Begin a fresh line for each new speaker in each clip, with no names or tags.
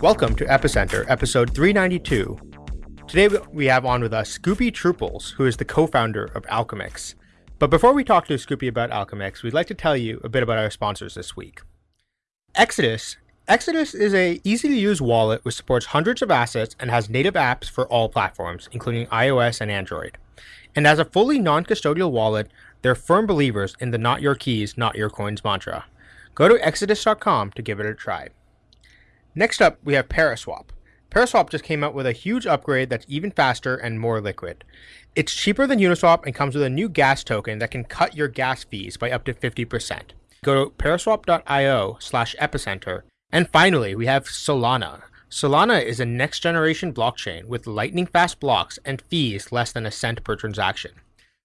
Welcome to Epicenter, episode 392. Today we have on with us Scoopy Trooples, who is the co-founder of Alchemix. But before we talk to Scoopy about Alchemix, we'd like to tell you a bit about our sponsors this week. Exodus. Exodus is a easy to use wallet which supports hundreds of assets and has native apps for all platforms, including iOS and Android. And as a fully non-custodial wallet, they're firm believers in the not your keys, not your coins mantra. Go to exodus.com to give it a try. Next up, we have Paraswap. Paraswap just came out with a huge upgrade that's even faster and more liquid. It's cheaper than Uniswap and comes with a new gas token that can cut your gas fees by up to 50%. Go to paraswap.io slash epicenter. And finally, we have Solana. Solana is a next generation blockchain with lightning fast blocks and fees less than a cent per transaction.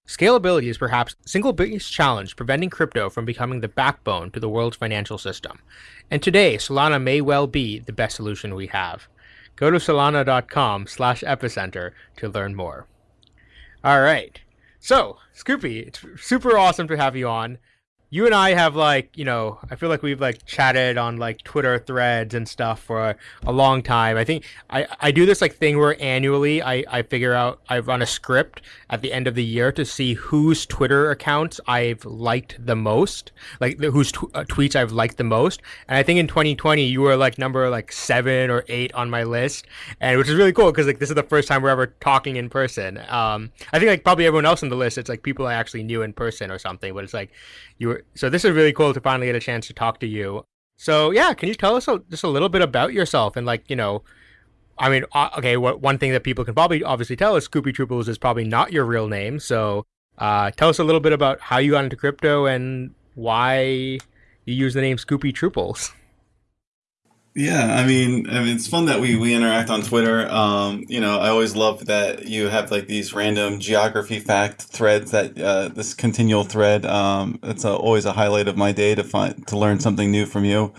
Scalability is perhaps the single biggest challenge preventing crypto from becoming the backbone to the world's financial system. And today, Solana may well be the best solution we have. Go to solana.com slash epicenter to learn more. All right. So, Scoopy, it's super awesome to have you on you and I have like, you know, I feel like we've like chatted on like Twitter threads and stuff for a, a, long time. I think I, I do this like thing where annually I, I figure out I run a script at the end of the year to see whose Twitter accounts I've liked the most, like whose tw- uh, tweets I've liked the most. And I think in 2020 you were like number like seven or eight on my list, and which is really cool because like this is the first time we're ever talking in person. Um, I think like probably everyone else on the list, it's like people I actually knew in person or something, but it's like you were so this is really cool to finally get a chance to talk to you. So yeah, can you tell us a, just a little bit about yourself and like you know, I mean, okay, what one thing that people can probably obviously tell is Scoopy Trooples is probably not your real name. So uh, tell us a little bit about how you got into crypto and why you use the name Scoopy Trooples.
Yeah, I mean, I mean, it's fun that we, we interact on Twitter. Um, you know, I always love that you have like these random geography fact threads that uh, this continual thread. Um, it's a, always a highlight of my day to find to learn something new from you.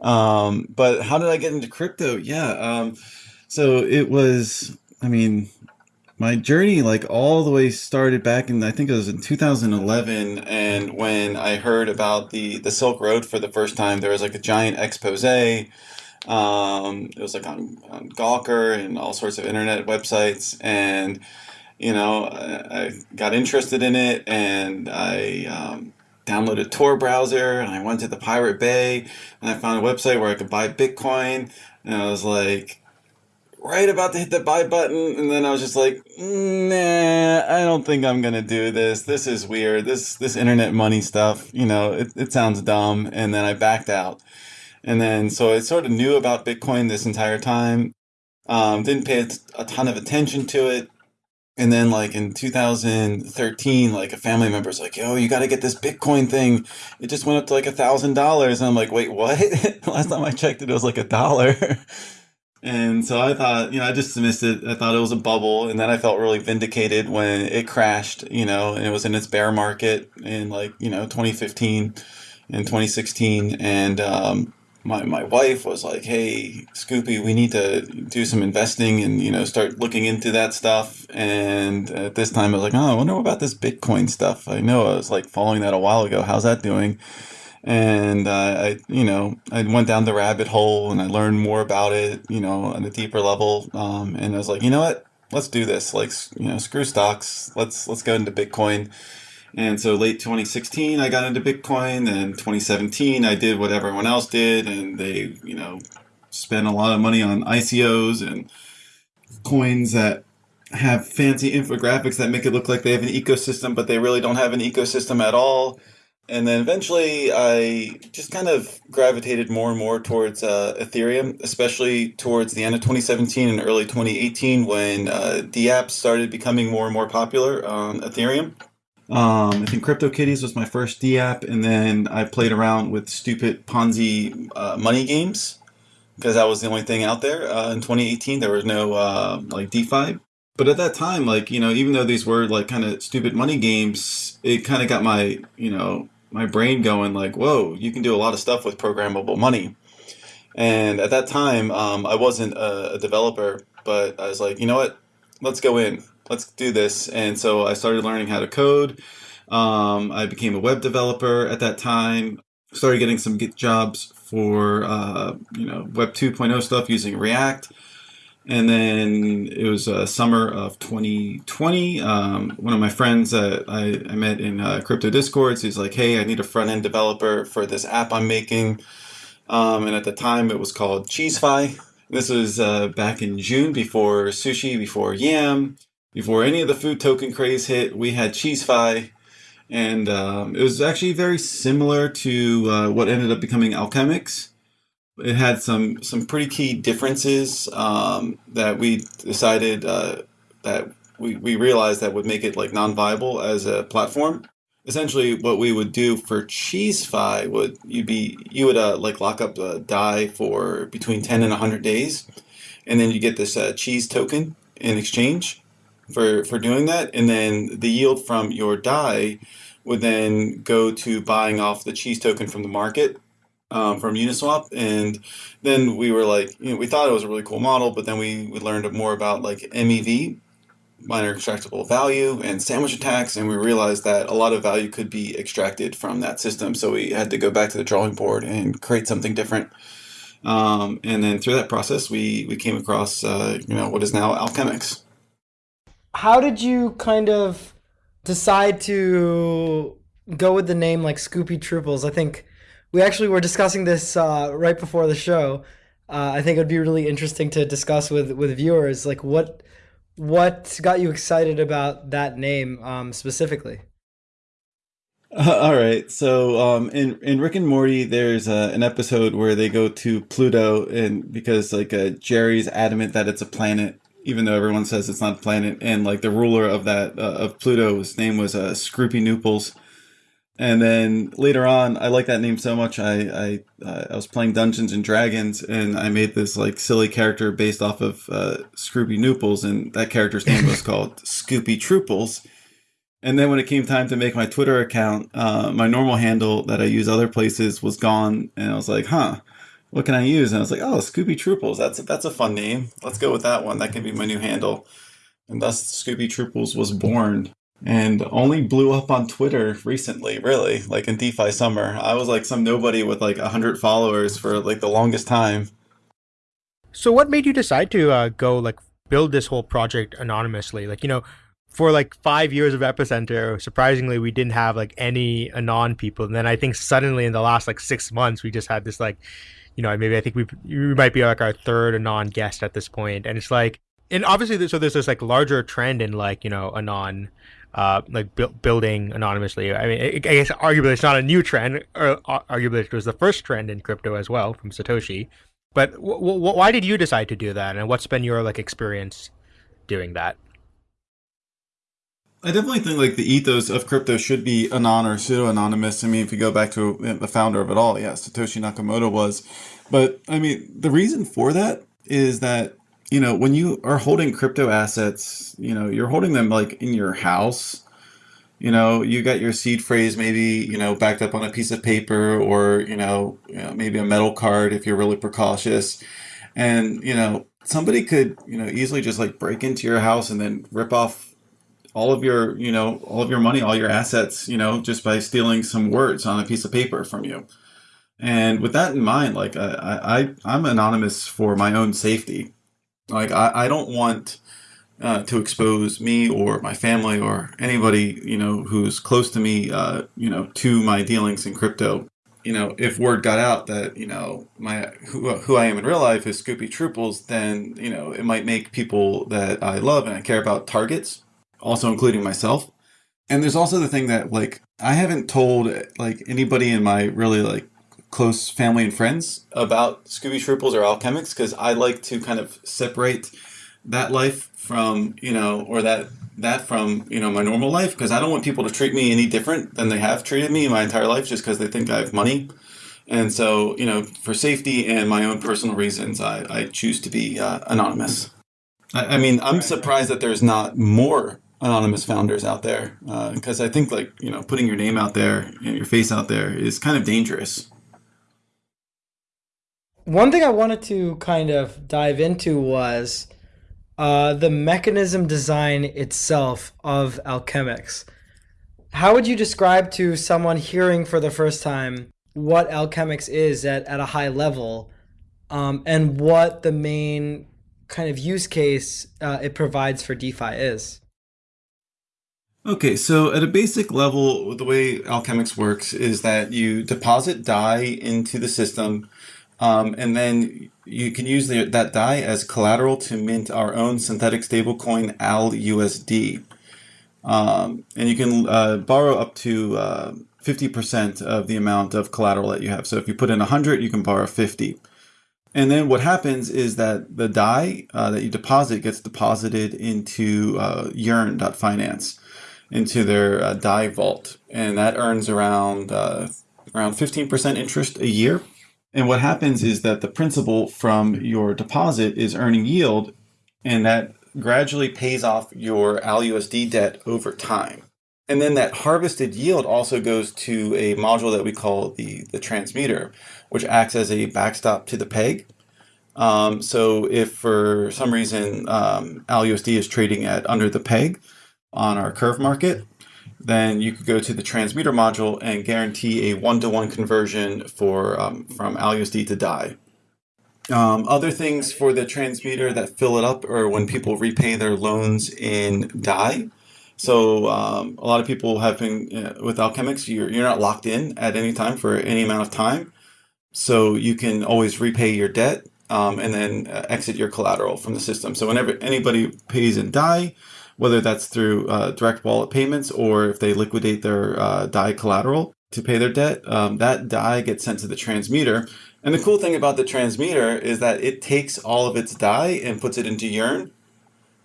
Um, but how did I get into crypto? Yeah, um, so it was. I mean, my journey like all the way started back in I think it was in 2011 and when I heard about the the Silk Road for the first time there was like a giant expose um, it was like on, on Gawker and all sorts of internet websites and you know I, I got interested in it and I um, downloaded Tor browser and I went to the Pirate Bay and I found a website where I could buy Bitcoin and I was like right about to hit the buy button, and then I was just like, nah, I don't think I'm gonna do this. This is weird. This this internet money stuff, you know, it, it sounds dumb. And then I backed out. And then so I sort of knew about Bitcoin this entire time. Um, didn't pay a ton of attention to it. And then like in 2013, like a family member's like, yo, you got to get this Bitcoin thing. It just went up to like a thousand dollars. And I'm like, wait, what? Last time I checked it, it was like a dollar. And so I thought, you know, I just dismissed it. I thought it was a bubble. And then I felt really vindicated when it crashed, you know, and it was in its bear market in like, you know, 2015 and 2016. And um, my, my wife was like, hey, Scoopy, we need to do some investing and, you know, start looking into that stuff. And at this time, I was like, oh, I wonder about this Bitcoin stuff. I know I was like following that a while ago. How's that doing? And uh, I, you know, I went down the rabbit hole and I learned more about it, you know, on a deeper level. Um, and I was like, you know what, let's do this. Like, you know, screw stocks. Let's let's go into Bitcoin. And so late 2016, I got into Bitcoin. And 2017, I did what everyone else did, and they, you know, spent a lot of money on ICOs and coins that have fancy infographics that make it look like they have an ecosystem, but they really don't have an ecosystem at all. And then eventually I just kind of gravitated more and more towards uh, Ethereum, especially towards the end of 2017 and early 2018 when uh, DApps started becoming more and more popular on Ethereum. Um, I think CryptoKitties was my first DApp, and then I played around with stupid Ponzi uh, money games because that was the only thing out there. Uh, in 2018, there was no uh, like DeFi. But at that time, like, you know, even though these were like kind of stupid money games, it kind of got my, you know, my brain going like, whoa, you can do a lot of stuff with programmable money. And at that time, um, I wasn't a, a, developer, but I was like, you know what? Let's go in. Let's do this. And so I started learning how to code. Um, I became a web developer at that time. Started getting some jobs for uh, you know Web 2.0 stuff using React. And then it was uh, summer of 2020. Um, one of my friends that I, I met in uh, crypto discords, he's like, "Hey, I need a front end developer for this app I'm making." Um, and at the time, it was called Cheesefy. This was uh, back in June, before sushi, before yam, before any of the food token craze hit. We had Cheesefy, and um, it was actually very similar to uh, what ended up becoming Alchemix it had some some pretty key differences um, that we decided uh, that we, we realized that would make it like non-viable as a platform. Essentially, what we would do for Cheesefy would you be you would uh, like lock up a Dai for between ten and hundred days, and then you get this uh, cheese token in exchange for for doing that, and then the yield from your Dai would then go to buying off the cheese token from the market um, from Uniswap, and then we were like, you know, we thought it was a really cool model, but then we, we learned more about like MEV, miner extractable value, and sandwich attacks, and we realized that a lot of value could be extracted from that system. So we had to go back to the drawing board and create something different. Um, and then through that process, we we came across uh, you know what is now Alchemix.
How did you kind of decide to go with the name like Scoopy Trooples? I think we actually were discussing this uh, right before the show. Uh, I think it would be really interesting to discuss with with viewers, like what what got you excited about that name um, specifically.
Uh, all right, so um, in in Rick and Morty, there's uh, an episode where they go to Pluto, and because like uh, Jerry's adamant that it's a planet, even though everyone says it's not a planet, and like the ruler of that uh, of Pluto, his name was uh, Scroopy Nooples and then later on, I like that name so much. I I, uh, I was playing Dungeons and Dragons, and I made this like silly character based off of uh, Scroopy Nooples, and that character's name was called Scoopy Trooples. And then when it came time to make my Twitter account, uh, my normal handle that I use other places was gone, and I was like, "Huh, what can I use?" And I was like, "Oh, Scoopy Trooples. That's that's a fun name. Let's go with that one. That can be my new handle." And thus, Scoopy Trooples was born and only blew up on Twitter recently, really, like in DeFi summer. I was like some nobody with like 100 followers for like the longest time.
So what made you decide to uh, go like build this whole project anonymously? Like, you know, for like five years of Epicenter, surprisingly, we didn't have like any anon people. And then I think suddenly in the last like six months, we just had this like, you know, maybe I think we we might be like our third anon guest at this point. And it's like, and obviously, so there's this like larger trend in like, you know, anon uh, like bu- building anonymously. I mean, I guess arguably it's not a new trend, or uh, arguably it was the first trend in crypto as well from Satoshi. But w- w- why did you decide to do that, and what's been your like experience doing that?
I definitely think like the ethos of crypto should be anon or pseudo anonymous. I mean, if you go back to the founder of it all, yeah, Satoshi Nakamoto was. But I mean, the reason for that is that you know, when you are holding crypto assets, you know, you're holding them like in your house. You know, you got your seed phrase maybe, you know, backed up on a piece of paper or, you know, you know maybe a metal card if you're really precautious. And, you know, somebody could, you know, easily just like break into your house and then rip off all of your, you know, all of your money, all your assets, you know, just by stealing some words on a piece of paper from you. And with that in mind, like I, I I'm anonymous for my own safety. Like I, I don't want uh, to expose me or my family or anybody you know who's close to me, uh, you know, to my dealings in crypto. You know, if word got out that you know my who, who I am in real life is Scoopy Trooples, then you know it might make people that I love and I care about targets, also including myself. And there's also the thing that like I haven't told like anybody in my really like close family and friends about Scoopy Trooples or Alchemix because I like to kind of separate that life from you know or that that from you know my normal life because I don't want people to treat me any different than they have treated me my entire life just because they think I have money. And so, you know, for safety and my own personal reasons, I, I choose to be uh, anonymous. I, I, mean, I'm surprised that there's not more anonymous founders out there because uh, I think, like, you know, putting your name out there and your face out there is kind of dangerous.
One thing I wanted to kind of dive into was uh, the mechanism design itself of Alchemix. How would you describe to someone hearing for the first time what Alchemix is at, at a high level um, and what the main kind of use case uh, it provides for DeFi is.
Okay, so at a basic level, the way Alchemix works is that you deposit DAI into the system, um, and then you can use the, that DAI as collateral to mint our own synthetic stablecoin ALUSD. Um, and you can uh, borrow up to uh, 50% of the amount of collateral that you have. So if you put in 100, you can borrow 50. And then what happens is that the DAI uh, that you deposit gets deposited into uh, yearn.finance into their uh, DAI vault, and that earns around uh, around 15% interest a year. And what happens is that the principal from your deposit is earning yield, and that gradually pays off your ALUSD debt over time. And then that harvested yield also goes to a module that we call the, the transmuter, which acts as a backstop to the peg. Um, so if for some reason um, ALUSD is trading at under the peg, on our curve market, then you could go to the transmuter module and guarantee a one-to-one conversion for um, from ALUSD to DAI. Um, other things for the transmuter that fill it up are when people repay their loans in DAI. So um, a lot of people have been uh, with Alchemix, you're, you're not locked in at any time for any amount of time. So you can always repay your debt um, and then uh, exit your collateral from the system. So whenever anybody pays in DAI, whether that's through uh, direct wallet payments or if they liquidate their uh, DAI collateral to pay their debt, um, that DAI gets sent to the transmuter. And the cool thing about the transmuter is that it takes all of its DAI and puts it into Yearn.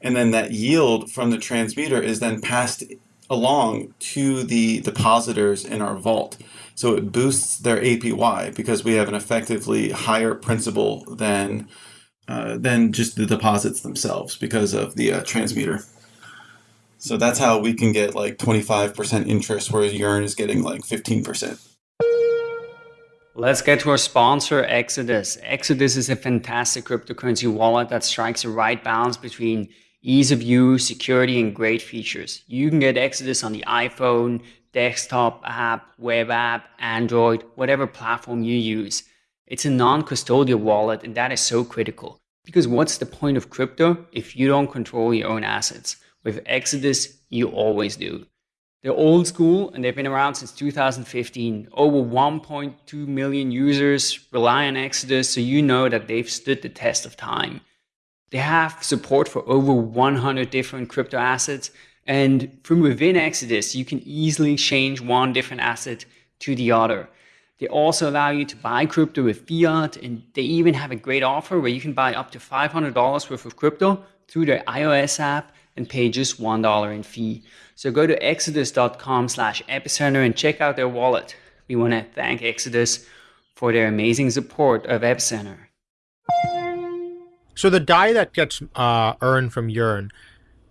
And then that yield from the transmuter is then passed along to the depositors in our vault. So it boosts their APY because we have an effectively higher principal than uh, than just the deposits themselves because of the uh, transmuter. So that's how we can get like 25% interest, whereas Yearn is getting like 15%.
Let's get to our sponsor, Exodus. Exodus is a fantastic cryptocurrency wallet that strikes the right balance between ease of use, security, and great features. You can get Exodus on the iPhone, desktop app, web app, Android, whatever platform you use. It's a non-custodial wallet, and that is so critical. Because what's the point of crypto if you don't control your own assets? With Exodus, you always do. They're old school and they've been around since 2015. Over 1.2 million users rely on Exodus, so you know that they've stood the test of time. They have support for over 100 different crypto assets, and from within Exodus, you can easily change one different asset to the other. They also allow you to buy crypto with fiat, and they even have a great offer where you can buy up to $500 worth of crypto through their iOS app and pay just $1 in fee. So go to exodus.com slash epicenter and check out their wallet. We want to thank Exodus for their amazing support of Epicenter.
So the DAI that gets uh, earned from Yearn,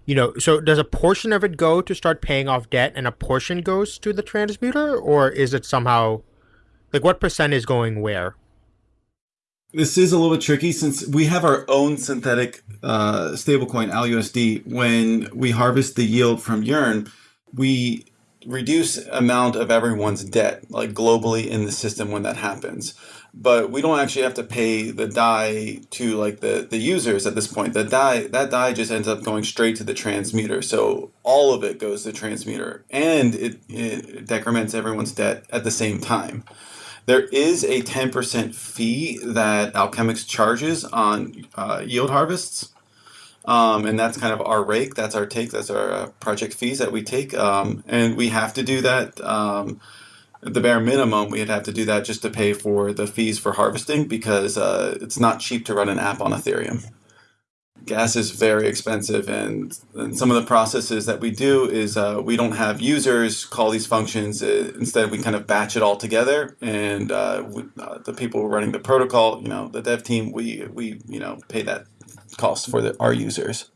you know, so does a portion of it go to start paying off debt and a portion goes to the transmuter or is it somehow like what percent is going where?
This is a little bit tricky since we have our own synthetic uh, stablecoin ALUSD. When we harvest the yield from Yearn, we reduce amount of everyone's debt, like globally in the system when that happens. But we don't actually have to pay the DAI to like the, the users at this point. The DAI that DAI just ends up going straight to the transmuter. So all of it goes to the transmuter and it, it decrements everyone's debt at the same time. There is a 10% fee that Alchemix charges on uh, yield harvests. Um, and that's kind of our rake. That's our take. That's our uh, project fees that we take. Um, and we have to do that. Um, the bare minimum, we'd have to do that just to pay for the fees for harvesting because uh, it's not cheap to run an app on Ethereum gas is very expensive and, and, some of the processes that we do is uh, we don't have users call these functions uh, instead we kind of batch it all together and uh, we, uh, the people running the protocol you know the dev team we we you know pay that cost for the, our users.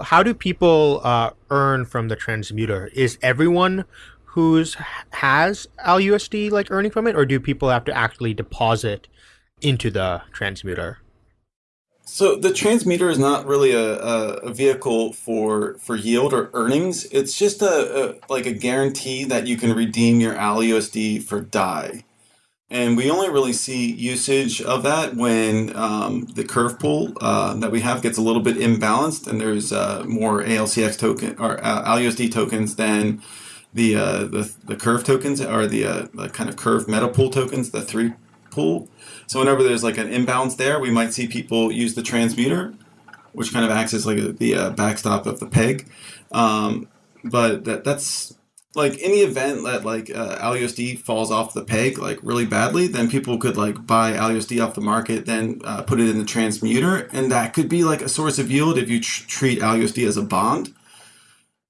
How do people uh, earn from the transmuter is everyone who's has LUSD like earning from it or do people have to actually deposit into the transmuter
so the transmuter is not really a, a, vehicle for for yield or earnings. It's just a, a, like a guarantee that you can redeem your ALUSD for DAI. And we only really see usage of that when um, the curve pool uh, that we have gets a little bit imbalanced and there's uh, more ALCX token or uh, ALUSD tokens than the, uh, the the curve tokens or the, uh, the kind of curve meta pool tokens, the three pool. So whenever there's like an imbalance there, we might see people use the transmuter, which kind of acts as like the uh, backstop of the peg. Um, but that that's like in the event that like uh, ALUSD falls off the peg like really badly, then people could like buy ALUSD off the market, then uh, put it in the transmuter, and that could be like a source of yield if you tr- treat ALUSD as a bond.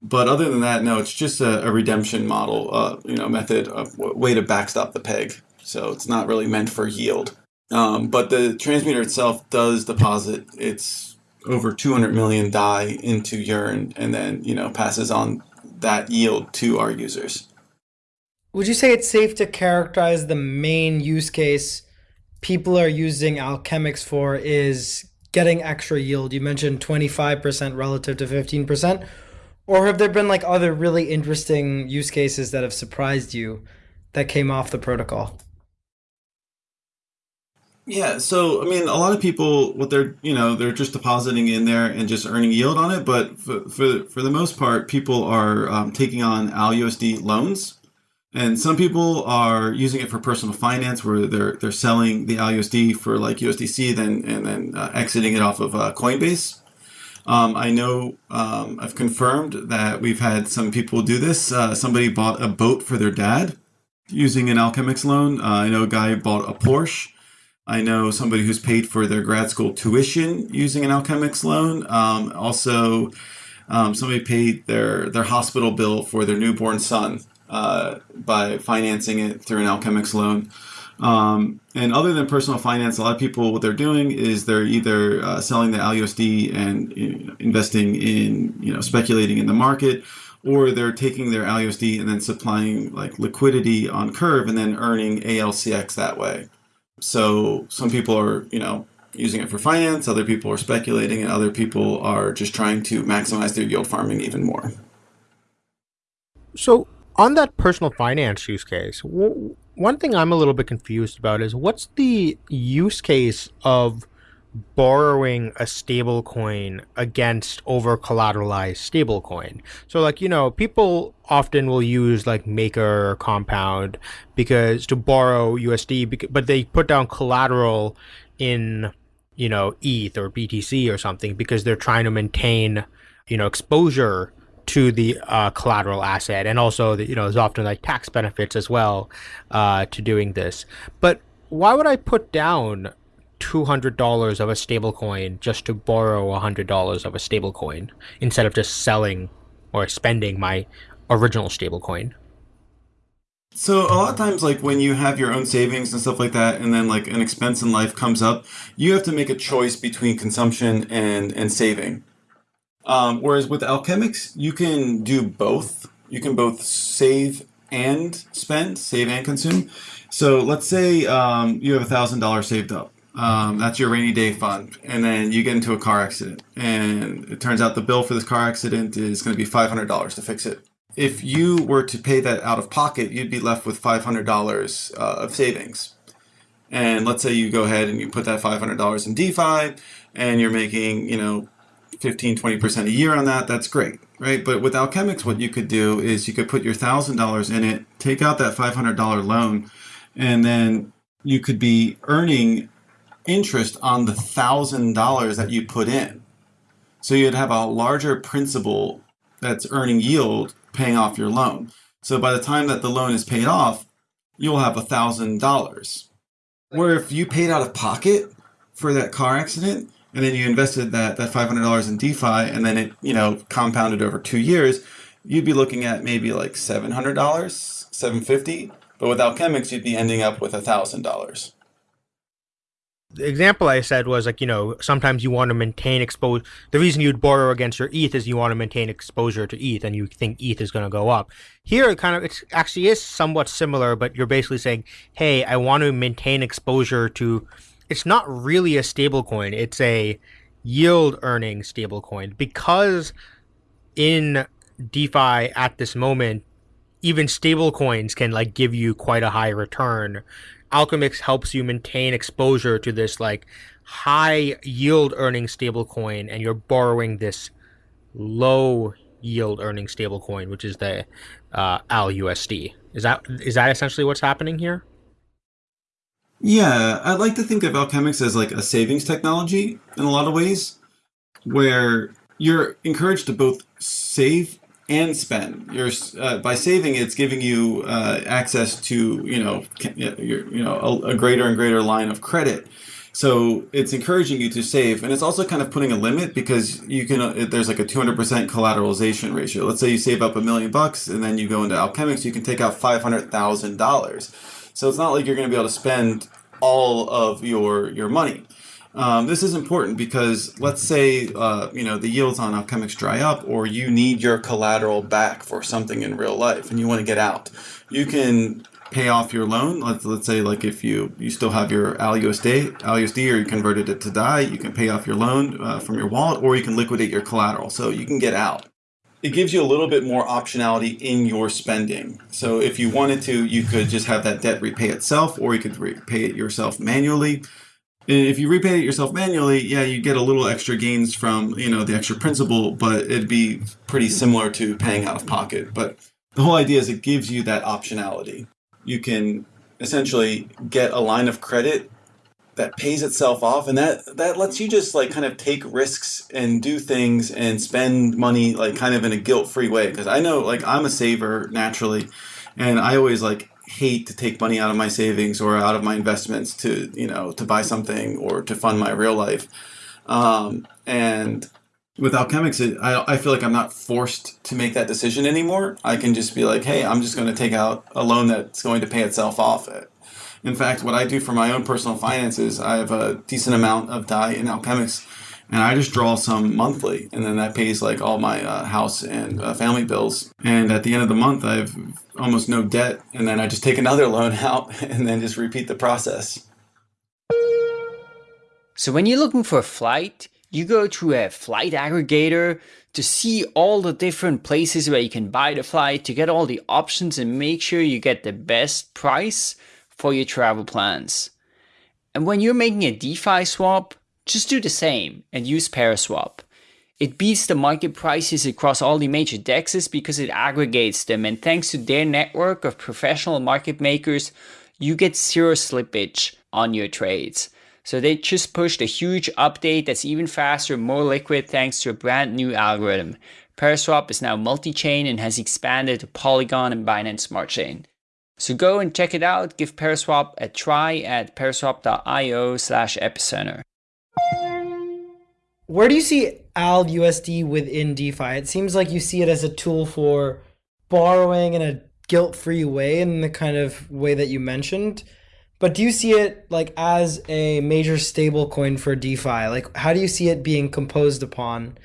But other than that, no, it's just a, a redemption model, uh, you know, method, of way to backstop the peg. So it's not really meant for yield. Um, but the transmuter itself does deposit its over 200 million DAI into Yearn and then, you know, passes on that yield to our users.
Would you say it's safe to characterize the main use case people are using Alchemix for is getting extra yield? You mentioned 25% relative to 15%. Or have there been like other really interesting use cases that have surprised you that came off the protocol?
Yeah, so I mean, a lot of people, what they're you know, they're just depositing in there and just earning yield on it. But for for, for the most part, people are um, taking on ALUSD loans, and some people are using it for personal finance, where they're they're selling the ALUSD for like USDC, then and then uh, exiting it off of uh, Coinbase. Um, I know um, I've confirmed that we've had some people do this. Uh, somebody bought a boat for their dad using an Alchemix loan. Uh, I know a guy bought a Porsche. I know somebody who's paid for their grad school tuition using an Alchemix loan. Um, also, um, somebody paid their their hospital bill for their newborn son uh, by financing it through an Alchemix loan. Um, and other than personal finance, a lot of people what they're doing is they're either uh, selling the ALUSD and you know, investing in you know speculating in the market, or they're taking their ALUSD and then supplying like liquidity on Curve and then earning ALCX that way. So some people are, you know, using it for finance, other people are speculating, and other people are just trying to maximize their yield farming even more.
So on that personal finance use case, one thing I'm a little bit confused about is what's the use case of borrowing a stable coin against over collateralized stable coin. So like, you know, people often will use like Maker or Compound because to borrow USD, but they put down collateral in, you know, ETH or BTC or something because they're trying to maintain, you know, exposure to the uh, collateral asset and also the, you know there's often like tax benefits as well uh, to doing this but why would i put down $200 of a stablecoin just to borrow $100 of a stablecoin instead of just selling or spending my original stablecoin.
So a lot of times, like when you have your own savings and stuff like that, and then like an expense in life comes up, you have to make a choice between consumption and and saving. Um, whereas with Alchemix, you can do both. You can both save and spend, save and consume. So let's say um, you have a thousand dollars saved up um, that's your rainy day fund. And then you get into a car accident. And it turns out the bill for this car accident is going to be $500 to fix it. If you were to pay that out of pocket, you'd be left with $500 uh, of savings. And let's say you go ahead and you put that $500 in DeFi and you're making, you know, 15, 20% a year on that. That's great, right? But with Alchemix, what you could do is you could put your $1,000 in it, take out that $500 loan, and then you could be earning interest on the thousand dollars that you put in. So you'd have a larger principal that's earning yield paying off your loan. So by the time that the loan is paid off, you'll have a thousand dollars. Where if you paid out of pocket for that car accident and then you invested that that five hundred dollars in DeFi and then it you know compounded over two years, you'd be looking at maybe like seven hundred dollars, seven fifty. But with Alchemix, you'd be ending up with a thousand dollars
the example I said was like, you know, sometimes you want to maintain exposure. The reason you'd borrow against your ETH is you want to maintain exposure to ETH and you think ETH is going to go up. Here, it kind of, it actually is somewhat similar, but you're basically saying, hey, I want to maintain exposure to, it's not really a stable coin, it's a yield earning stable coin because in DeFi at this moment, even stable coins can like give you quite a high return Alchemix helps you maintain exposure to this like high yield earning stablecoin, and you're borrowing this low yield earning stablecoin, which is the uh, ALUSD. Is that is that essentially what's happening here?
Yeah, I'd like to think of Alchemix as like a savings technology in a lot of ways, where you're encouraged to both save and spend. You're uh, by saving, it's giving you uh, access to you know your, you know a, a, greater and greater line of credit. So it's encouraging you to save, and it's also kind of putting a limit because you can. Uh, there's like a 200% collateralization ratio. Let's say you save up a million bucks, and then you go into Alchemix, you can take out five hundred thousand dollars. So it's not like you're going to be able to spend all of your your money. Um, this is important because let's say uh, you know the yields on Alchemix dry up, or you need your collateral back for something in real life, and you want to get out. You can pay off your loan. Let's let's say like if you you still have your ALUSD, ALUSD, or you converted it to DAI, you can pay off your loan uh, from your wallet, or you can liquidate your collateral, so you can get out. It gives you a little bit more optionality in your spending. So if you wanted to, you could just have that debt repay itself, or you could repay it yourself manually if you repay it yourself manually, yeah, you get a little extra gains from you know the extra principal, but it'd be pretty similar to paying out of pocket. But the whole idea is it gives you that optionality. You can essentially get a line of credit that pays itself off, and that that lets you just like kind of take risks and do things and spend money like kind of in a guilt-free way. Because I know like I'm a saver naturally, and I always like hate to take money out of my savings or out of my investments to you know to buy something or to fund my real life. Um, and with alchemix it, I, I feel like i'm not forced to make that decision anymore. I can just be like hey i'm just going to take out a loan that's going to pay itself off. In fact what i do for my own personal finances i have a decent amount of dai in alchemix and I just draw some monthly, and then that pays like all my uh, house and uh, family bills. And at the end of the month, I have almost no debt, and then I just take another loan out, and then just repeat the process.
So when you're looking for a flight, you go to a flight aggregator to see all the different places where you can buy the flight, to get all the options and make sure you get the best price for your travel plans. And when you're making a DeFi swap, just do the same and use Paraswap. It beats the market prices across all the major dexes because it aggregates them and thanks to their network of professional market makers, you get zero slippage on your trades. So they just pushed a huge update that's even faster, more liquid thanks to a brand new algorithm. Paraswap is now multi-chain and has expanded to Polygon and Binance Smart Chain. So go and check it out, give Paraswap a try at paraswap.io slash epicenter.
Where do you see AL USD within DeFi? It seems like you see it as a tool for borrowing in a guilt-free way in the kind of way that you mentioned. But do you see it like as a major stable coin for DeFi? Like how do you see it being composed upon?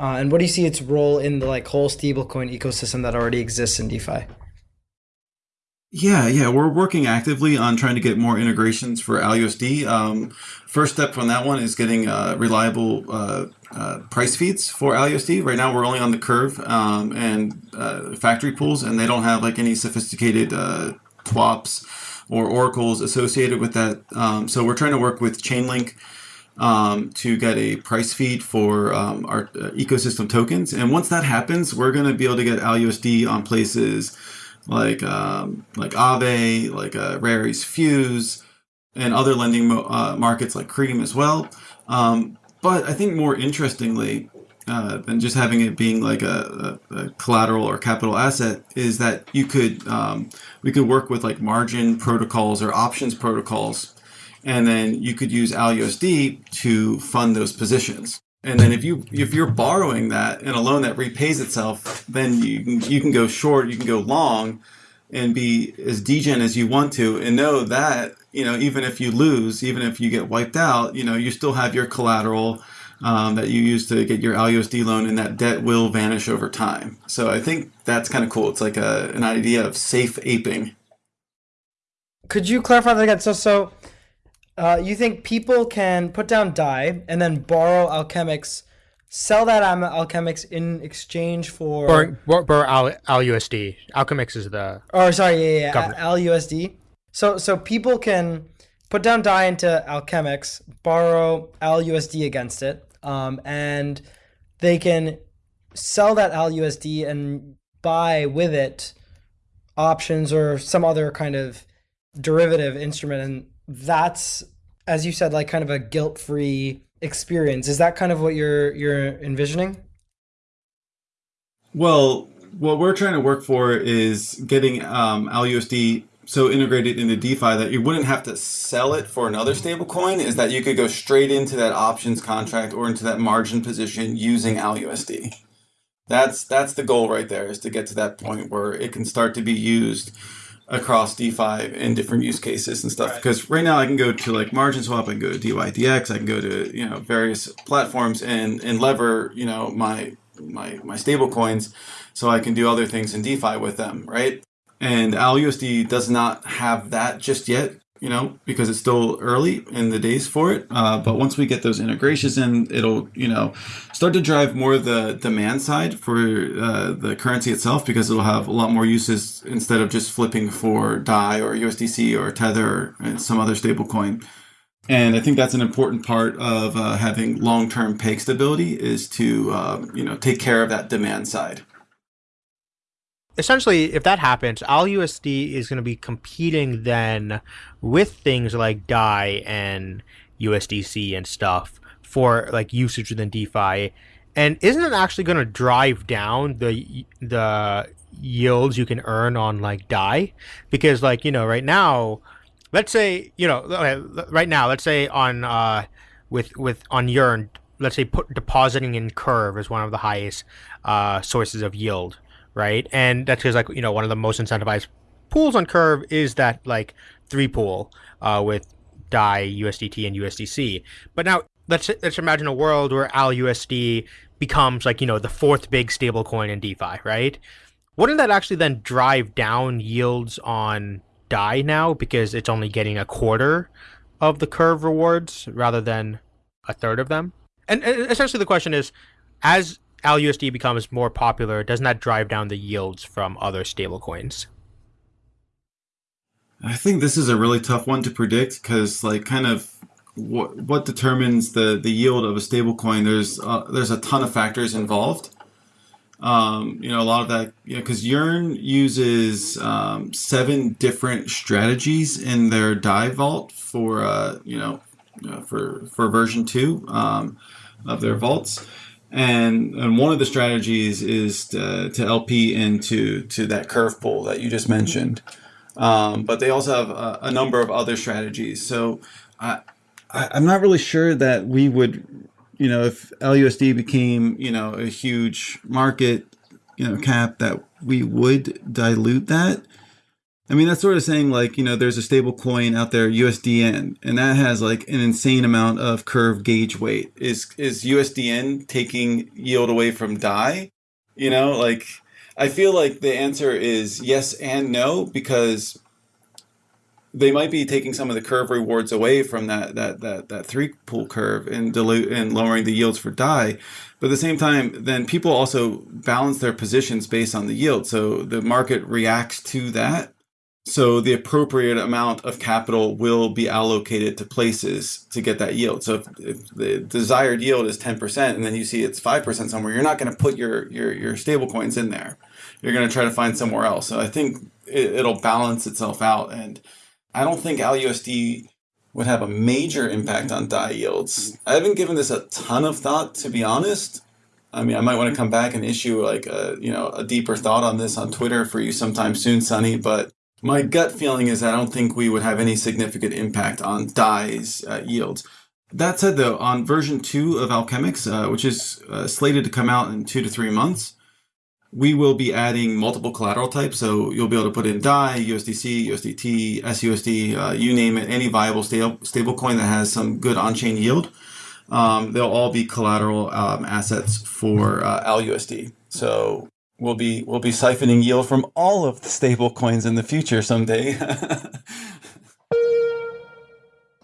Uh, and what do you see its role in the like whole stablecoin ecosystem that already exists in DeFi?
Yeah, yeah, we're working actively on trying to get more integrations for ALUSD. Um, first step from that one is getting uh, reliable uh, uh, price feeds for ALUSD. Right now, we're only on the curve um, and uh, factory pools, and they don't have like any sophisticated uh, TWAPs or oracles associated with that. Um, so we're trying to work with Chainlink um, to get a price feed for um, our uh, ecosystem tokens. And once that happens, we're going to be able to get ALUSD on places like um, like Aave, like uh, Rari's Fuse, and other lending uh, markets like Cream as well. Um, but I think more interestingly uh, than just having it being like a, a, a, collateral or capital asset is that you could um, we could work with like margin protocols or options protocols, and then you could use ALUSD to fund those positions. And then if you if you're borrowing that in a loan that repays itself, then you can, you can go short, you can go long, and be as degen as you want to, and know that you know even if you lose, even if you get wiped out, you know you still have your collateral um, that you use to get your ALUSD loan, and that debt will vanish over time. So I think that's kind of cool. It's like a, an idea of safe aping.
Could you clarify that again? So so uh, you think people can put down DAI and then borrow Alchemix, sell that Alchemix in exchange for
borrow, borrow Al, ALUSD. Alchemix is the
oh sorry yeah yeah, yeah. ALUSD. So so people can put down DAI into Alchemix, borrow ALUSD against it, um, and they can sell that ALUSD and buy with it options or some other kind of derivative instrument and that's as you said like kind of a guilt-free experience is that kind of what you're you're envisioning
well what we're trying to work for is getting um, ALUSD so integrated into DeFi that you wouldn't have to sell it for another stablecoin. Is that you could go straight into that options contract or into that margin position using ALUSD. That's that's the goal right there is to get to that point where it can start to be used across DeFi and different use cases and stuff. Because right. right now I can go to like Margin Swap, I can go to DYDX, I can go to you know various platforms and and lever you know my my my stable coins, so I can do other things in DeFi with them, right? And ALUSD does not have that just yet you know, because it's still early in the days for it. Uh, but once we get those integrations in, it'll, you know, start to drive more the demand side for uh, the currency itself because it'll have a lot more uses instead of just flipping for DAI or USDC or Tether or some other stable coin. And I think that's an important part of uh, having long-term peg stability is to, uh, you know, take care of that demand side
essentially, if that happens, ALUSD is going to be competing then with things like DAI and USDC and stuff for like usage within DeFi. And isn't it actually going to drive down the the yields you can earn on like DAI? Because like you know, right now, let's say you know, right now, let's say on uh, with with on Yearn, let's say put depositing in Curve is one of the highest uh, sources of yield right? And that's because like you know one of the most incentivized pools on Curve is that like three pool uh, with DAI, USDT, and USDC. But now let's let's imagine a world where ALUSD becomes like you know the fourth big stablecoin in DeFi, right? Wouldn't that actually then drive down yields on DAI now because it's only getting a quarter of the Curve rewards rather than a third of them? And, and essentially the question is, as ALUSD becomes more popular, doesn't that drive down the yields from other stablecoins?
I think this is a really tough one to predict because, like, kind of what what determines the the yield of a stablecoin? There's there's a ton of factors involved. Um, you know, a lot of that, you know, because Yearn uses um, seven different strategies in their DAI vault for, uh, you know, for for version two um, of their vaults and and one of the strategies is to, to LP into to that curve pool that you just mentioned. Um, but they also have a, a, number of other strategies. So I, I I'm not really sure that we would, you know, if LUSD became you know a huge market, you know, cap that we would dilute that. I mean, that's sort of saying like, you know, there's a stable coin out there, USDN, and that has like an insane amount of curve gauge weight. Is is USDN taking yield away from DAI? You know, like I feel like the answer is yes and no because they might be taking some of the curve rewards away from that that that that three pool curve and dilute and lowering the yields for DAI. But at the same time, then people also balance their positions based on the yield. So the market reacts to that so the appropriate amount of capital will be allocated to places to get that yield. So if, if the desired yield is 10% and then you see it's 5% somewhere, you're not going to put your, your, your stable coins in there. You're going to try to find somewhere else. So I think it, it'll balance itself out. And I don't think ALUSD would have a major impact on DAI yields. I haven't given this a ton of thought, to be honest. I mean, I might want to come back and issue like a, you know, a deeper thought on this on Twitter for you sometime soon, Sunny, but my gut feeling is I don't think we would have any significant impact on DAI's uh, yields. That said, though, on version 2 of Alchemix, uh, which is uh, slated to come out in two to three months, we will be adding multiple collateral types. So you'll be able to put in DAI, USDC, USDT, SUSD, uh, you name it, any viable stable stablecoin that has some good on-chain yield. Um, they'll all be collateral um, assets for uh, ALUSD. So we'll be we'll be siphoning yield from all of the stable coins in the future someday.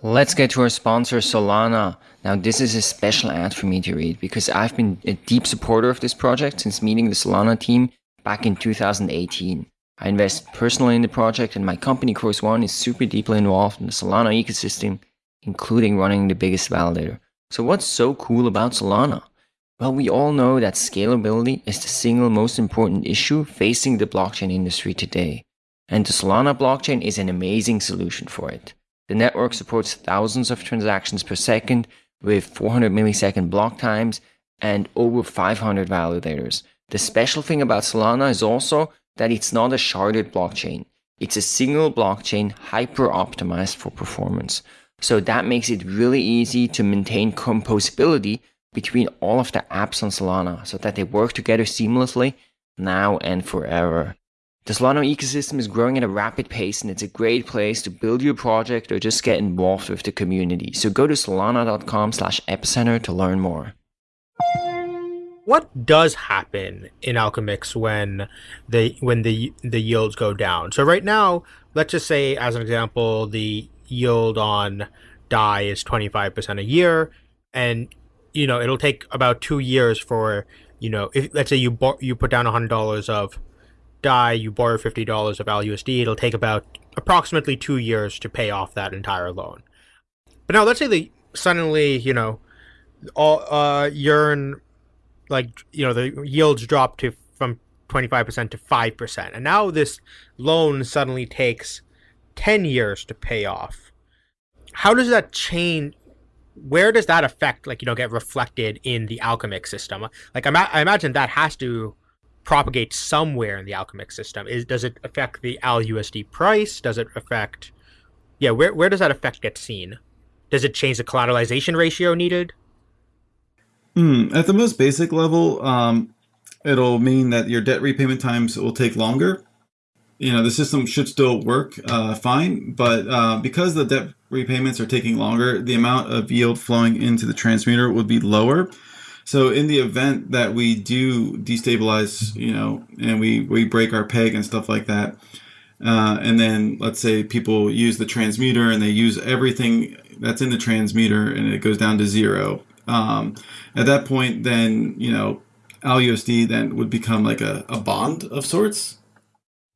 Let's get to our sponsor, Solana. Now, this is a special ad for me to read because I've been a deep supporter of this project since meeting the Solana team back in 2018. I invest personally in the project, and my company, Chorus One, is super deeply involved in the Solana ecosystem, including running the biggest validator. So, what's so cool about Solana? Well, we all know that scalability is the single most important issue facing the blockchain industry today. And the Solana blockchain is an amazing solution for it. The network supports thousands of transactions per second with 400 millisecond block times and over 500 validators. The special thing about Solana is also that it's not a sharded blockchain. It's a single blockchain hyper optimized for performance. So that makes it really easy to maintain composability between all of the apps on Solana so that they work together seamlessly now and forever. The Solana ecosystem is growing at a rapid pace and it's a great place to build your project or just get involved with the community. So go to solana.com slash epicenter to learn more
what does happen in Alchemix when the when the the yields go down? So right now, let's just say as an example, the yield on Dai is 25% a year and you know, it'll take about 2 years for, you know, if let's say you you put down $100 of Dai, you borrow $50 of ALUSD, it'll take about approximately 2 years to pay off that entire loan. But now let's say they suddenly, you know, all uh Yearn like you know the yields drop to from 25% to 5% and now this loan suddenly takes 10 years to pay off how does that change where does that affect like you know get reflected in the Alchemix system? Like I, imagine that has to propagate somewhere in the Alchemix system. Is does it affect the ALUSD price? Does it affect yeah where, where does that effect get seen? Does it change the collateralization ratio needed?
Mm, at the most basic level, um, it'll mean that your debt repayment times will take longer. You know, the system should still work uh, fine, but uh, because the debt repayments are taking longer, the amount of yield flowing into the transmuter would be lower. So in the event that we do destabilize, you know, and we, we break our peg and stuff like that, uh, and then let's say people use the transmuter and they use everything that's in the transmuter and it goes down to zero. Um, at that point, then you know, ALUSD then would become like a, a bond of sorts,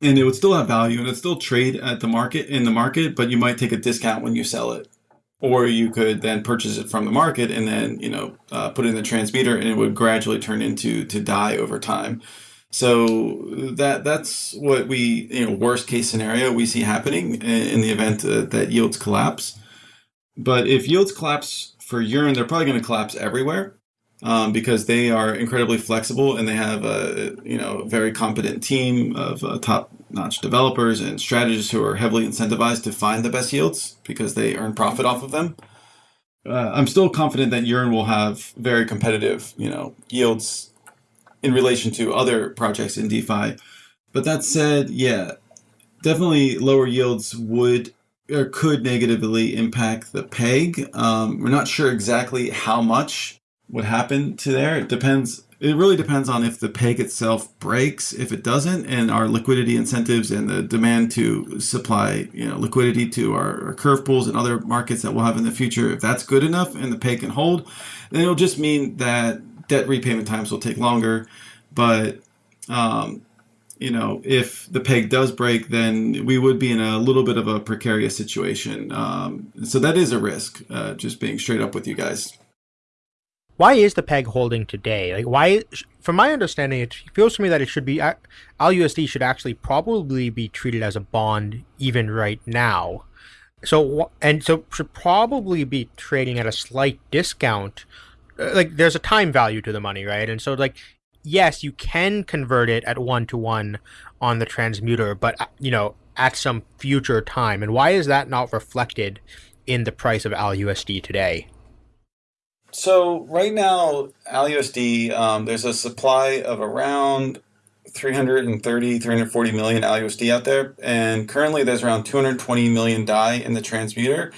and it would still have value and it still trade at the market in the market, but you might take a discount when you sell it, or you could then purchase it from the market and then you know uh, put it in the transmuter, and it would gradually turn into to DAI over time. So that that's what we you know worst case scenario we see happening in the event uh, that yields collapse. But if yields collapse for Yearn, they're probably going to collapse everywhere um, because they are incredibly flexible and they have a you know very competent team of uh, top-notch developers and strategists who are heavily incentivized to find the best yields because they earn profit off of them. Uh, I'm still confident that Yearn will have very competitive you know yields in relation to other projects in DeFi. But that said, yeah, definitely lower yields would or could negatively impact the peg. Um, we're not sure exactly how much would happen to there. It depends. It really depends on if the peg itself breaks. If it doesn't, and our liquidity incentives and the demand to supply, you know, liquidity to our, our curve pools and other markets that we'll have in the future, if that's good enough and the peg can hold, then it'll just mean that debt repayment times will take longer. But um, you know, if the peg does break, then we would be in a little bit of a precarious situation. Um, so that is a risk, uh, just being straight up with you guys.
Why is the peg holding today? Like, why? From my understanding, it feels to me that it should be ALUSD should actually probably be treated as a bond even right now. So and so should probably be trading at a slight discount. Uh, like, there's a time value to the money, right? And so, like, yes, you can convert it at one to one on the transmuter, but uh, you know, at some future time. And why is that not reflected in the price of ALUSD today?
So right now, ALUSD, um, there's a supply of around 330, 340 million ALUSD out there, and currently there's around 220 million Dai in the transmuter.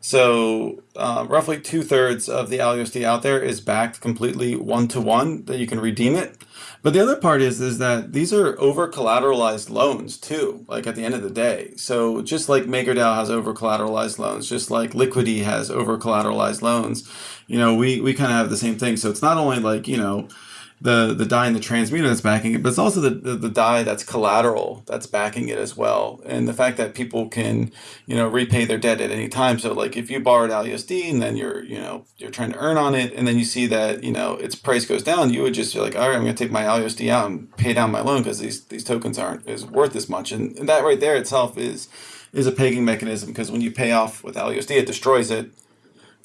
So uh, roughly two thirds of the ALUSD out there is backed completely one to one that you can redeem it. But the other part is is that these are over collateralized loans too. Like at the end of the day, so just like MakerDAO has over collateralized loans, just like Liquity has over collateralized loans, you know, we we kind of have the same thing. So it's not only like you know the the DAI and the transmuter that's backing it, but it's also the, the, the DAI that's collateral that's backing it as well. And the fact that people can, you know, repay their debt at any time. So like if you borrowed ALUSD and then you're, you know, you're trying to earn on it and then you see that, you know, its price goes down, you would just be like, all right, I'm gonna take my ALUSD out and pay down my loan because these these tokens aren't is worth as much. And, and that right there itself is is a pegging mechanism because when you pay off with ALUSD, it destroys it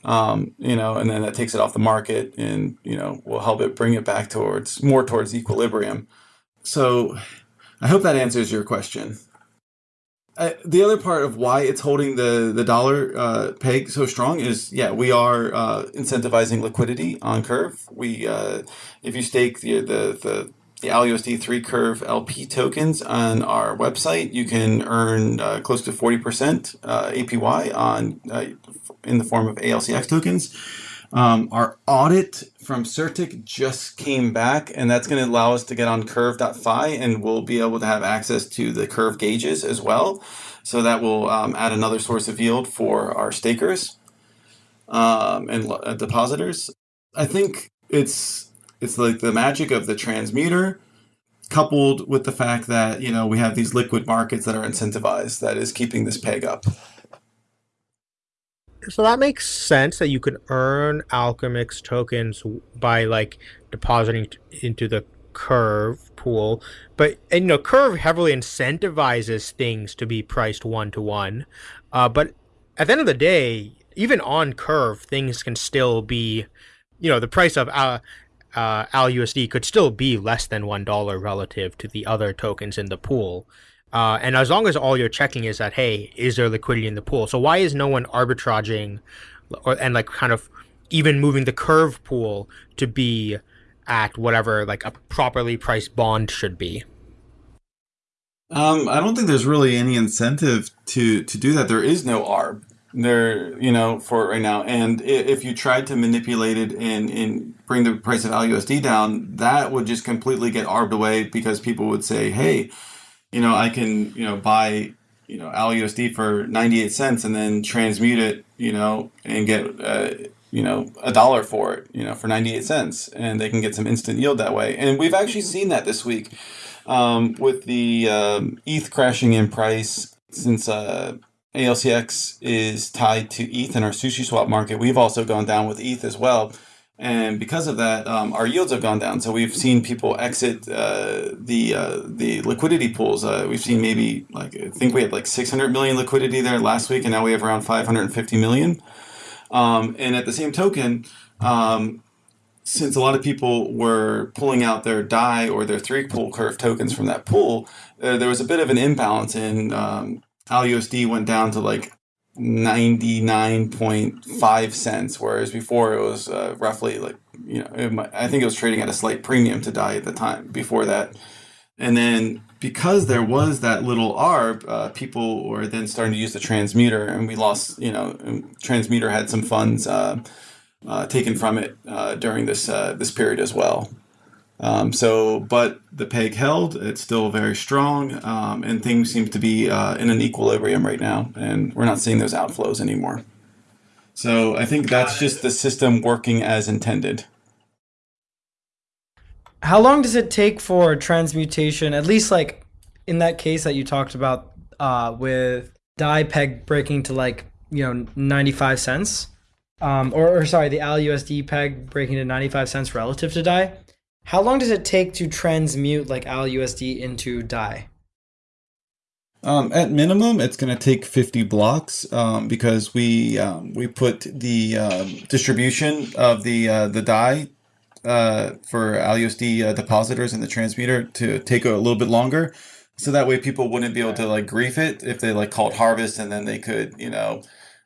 um, you know, and then that takes it off the market and, you know, will help it bring it back towards more towards equilibrium. So I hope that answers your question. Uh, the other part of why it's holding the, the dollar uh, peg so strong is, yeah, we are uh, incentivizing liquidity on Curve. We, uh, if you stake the, the, the the ALUSD 3 Curve LP tokens on our website, you can earn uh, close to 40% uh, APY on uh, in the form of ALCX tokens. Um, our audit from CertiK just came back, and that's going to allow us to get on curve.fi, and we'll be able to have access to the curve gauges as well. So that will um, add another source of yield for our stakers um, and uh, depositors. I think it's it's like the magic of the transmuter coupled with the fact that, you know, we have these liquid markets that are incentivized that is keeping this peg up.
So that makes sense that you can earn Alchemix tokens by like depositing into the Curve pool, but and, you know Curve heavily incentivizes things to be priced one to one. Uh, but at the end of the day, even on Curve, things can still be, you know, the price of uh, uh, ALUSD could still be less than one dollar relative to the other tokens in the pool. Uh, and as long as all you're checking is that, hey, is there liquidity in the pool? So why is no one arbitraging or and like kind of even moving the curve pool to be at whatever like a properly priced bond should be?
Um, I don't think there's really any incentive to to do that. There is no ARB there, you know, for right now. And if you tried to manipulate it and, and bring the price of LUSD down, that would just completely get arbed away because people would say, hey, you know, I can, you know, buy, you know, ALUSD for 98 cents and then transmute it, you know, and get, uh, you know, a dollar for it, you know, for 98 cents. And they can get some instant yield that way. And we've actually seen that this week um, with the um, ETH crashing in price since uh, ALCX is tied to ETH in our SushiSwap market. We've also gone down with ETH as well. And because of that, um, our yields have gone down. So we've seen people exit uh, the uh, the liquidity pools. Uh, we've seen maybe like I think we had like 600 million liquidity there last week, and now we have around 550 million. Um, and at the same token, um, since a lot of people were pulling out their DAI or their three pool curve tokens from that pool, uh, there was a bit of an imbalance in um, ALUSD went down to like 99.5 cents, whereas before it was uh, roughly like, you know, might, I think it was trading at a slight premium to DAI at the time before that. And then because there was that little ARB, uh, people were then starting to use the transmuter, and we lost, you know, transmuter had some funds uh, uh taken from it uh, during this uh, this period as well. Um, so, but the peg held, it's still very strong, um, and things seem to be uh, in an equilibrium right now, and we're not seeing those outflows anymore. So I think that's just the system working as intended.
How long does it take for transmutation, at least like in that case that you talked about uh, with DAI peg breaking to like, you know, 95 cents? Um, or, or sorry, the ALUSD peg breaking to 95 cents relative to DAI? How long does it take to transmute like ALUSD into DAI?
Um, at minimum, it's going to take 50 blocks um, because we um, we put the um, distribution of the uh, the DAI uh, for ALUSD uh, depositors in the transmuter to take a little bit longer, so that way people wouldn't be able to like grief it if they like called harvest and then they could you know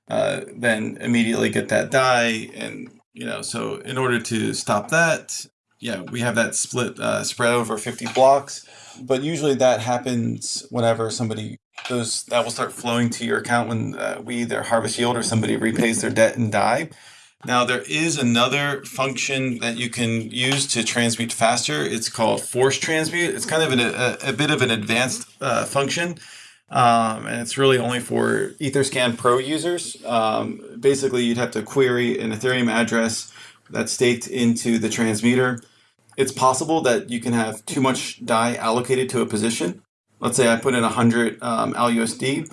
uh, then immediately get that DAI and you know so in order to stop that yeah, we have that split uh, spread over 50 blocks, but usually that happens whenever somebody those that will start flowing to your account when uh, we either harvest yield or somebody repays their debt and DAI. Now there is another function that you can use to transmute faster. It's called force transmute. It's kind of an, a, a bit of an advanced uh, function. Um, and it's really only for Etherscan Pro users. Um, basically, you'd have to query an Ethereum address that's staked into the transmuter it's possible that you can have too much Dai allocated to a position. Let's say I put in 100 um, ALUSD.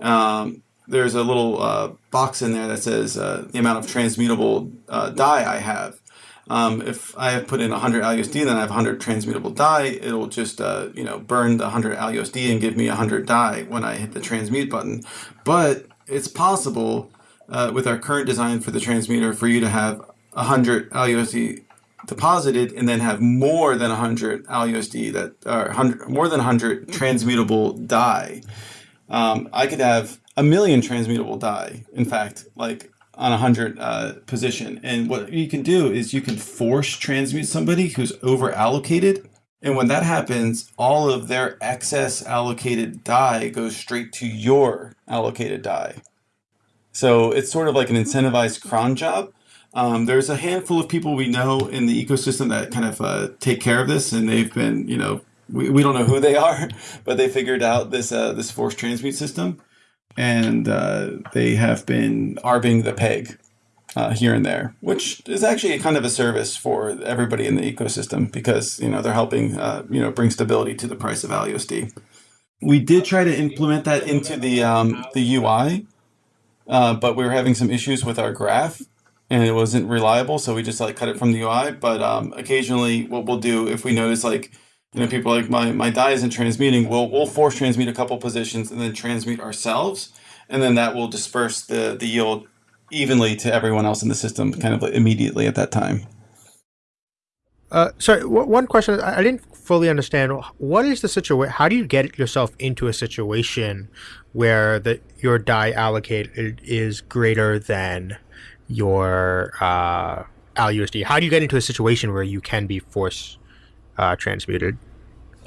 Um, there's a little uh, box in there that says uh, the amount of transmutable uh, Dai I have. Um, if I have put in 100 ALUSD, then I have 100 transmutable Dai. It'll just uh, you know burn the 100 ALUSD and give me 100 Dai when I hit the transmute button. But it's possible uh, with our current design for the transmuter for you to have 100 ALUSD deposited and then have more than 100 ALUSD that are 100, more than 100 transmutable Dai. Um, I could have a million transmutable Dai, in fact, like on a 100 uh, position. And what you can do is you can force transmute somebody who's over allocated. And when that happens, all of their excess allocated Dai goes straight to your allocated Dai. So it's sort of like an incentivized cron job. Um, there's a handful of people we know in the ecosystem that kind of uh, take care of this, and they've been, you know, we, we don't know who they are, but they figured out this uh, this force transmute system, and uh, they have been arbing the peg uh, here and there, which is actually kind of a service for everybody in the ecosystem because you know they're helping uh, you know bring stability to the price of ALUSD. We did try to implement that into the um, the UI, uh, but we were having some issues with our graph and it wasn't reliable, so we just like cut it from the UI. But um, occasionally, what we'll do if we notice like you know people like my my DAI isn't transmuting, we'll we'll force transmute a couple positions and then transmute ourselves, and then that will disperse the the yield evenly to everyone else in the system, kind of like immediately at that time.
Uh, sorry, one question I, I didn't fully understand. What is the situation? How do you get yourself into a situation where the your DAI allocated is greater than your uh, ALUSD? How do you get into a situation where you can be force uh, transmuted?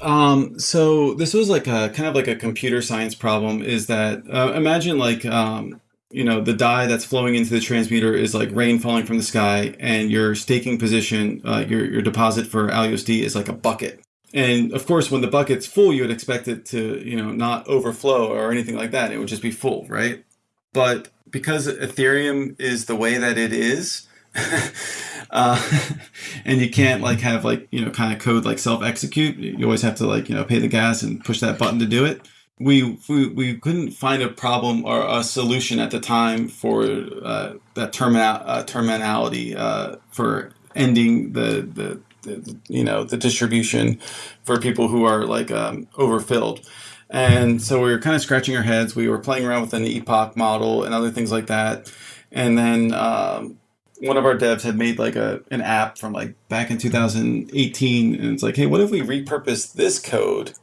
Um, so this was like a kind of like a computer science problem. Is that uh, imagine like um, you know the DAI that's flowing into the transmuter is like rain falling from the sky, and your staking position, uh, your your deposit for ALUSD is like a bucket. And of course, when the bucket's full, you would expect it to you know not overflow or anything like that. It would just be full, right? But because Ethereum is the way that it is, uh, and you can't like have like you know kind of code like self execute. You always have to like you know pay the gas and push that button to do it. We we, we couldn't find a problem or a solution at the time for uh, that terminal uh, terminality uh, for ending the, the the you know the distribution for people who are like um, overfilled. And so we were kind of scratching our heads. We were playing around with an epoch model and other things like that. And then um, one of our devs had made like a an app from like back in 2018, and it's like, hey, what if we repurpose this code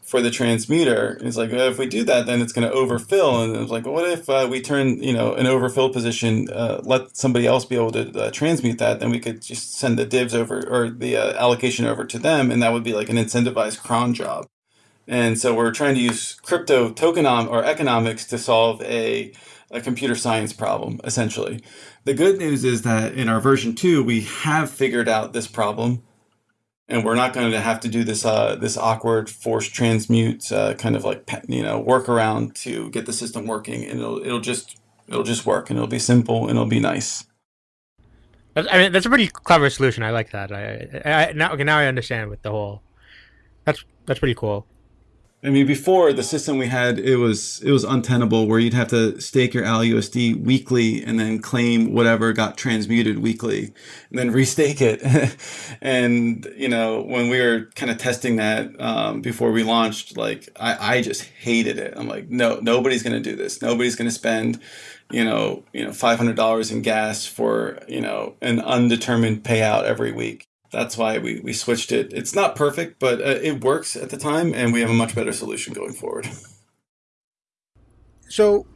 for the transmuter? And it's like, well, if we do that, then it's going to overfill. And it's like, well, what if uh, we turn you know an overfill position, uh, let somebody else be able to uh, transmute that? Then we could just send the divs over or the uh, allocation over to them, and that would be like an incentivized cron job. And so we're trying to use crypto tokenom or economics to solve a, a computer science problem, essentially. The good news is that in our version two, we have figured out this problem, and we're not going to have to do this uh, this awkward force transmute uh, kind of like you know workaround to get the system working, and it'll it'll just it'll just work, and it'll be simple, and it'll be nice.
I mean, that's a pretty clever solution. I like that. I, I now okay, now I understand with the whole. That's that's pretty cool.
I mean, before the system we had, it was it was untenable where you'd have to stake your ALUSD weekly and then claim whatever got transmuted weekly, and then restake it. and you know, when we were kind of testing that um, before we launched, like I, I just hated it. I'm like, no, nobody's gonna do this. Nobody's gonna spend, you know, you know, five hundred dollars in gas for you know an undetermined payout every week that's why we, we switched it. It's not perfect, but uh, it works at the time, and we have a much better solution going forward.
So,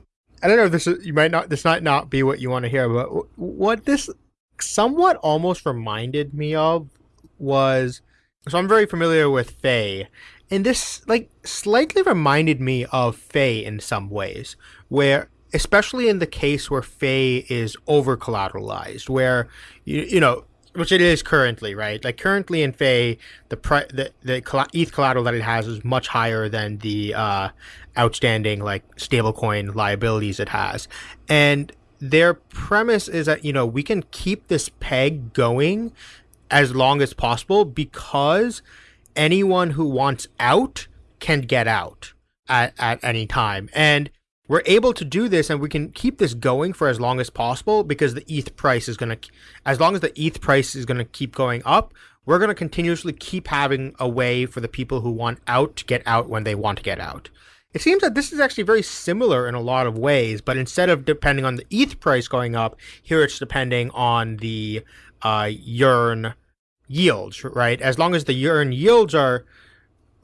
I don't know if this is, you might not this might not be what you want to hear, but what this somewhat almost reminded me of was so I'm very familiar with Fei, and this like slightly reminded me of Fei in some ways, where especially in the case where Fei is over collateralized, where you you know which it is currently, right? Like currently in Fei, the pri- the the ETH collateral that it has is much higher than the uh, outstanding like stablecoin liabilities it has, and their premise is that you know we can keep this peg going as long as possible because anyone who wants out can get out at, at any time. And we're able to do this and we can keep this going for as long as possible because the ETH price is going to, as long as the ETH price is going to keep going up, we're going to continuously keep having a way for the people who want out to get out when they want to get out. It seems that this is actually very similar in a lot of ways, but instead of depending on the ETH price going up, here it's depending on the uh, Yearn yields, right? As long as the Yearn yields are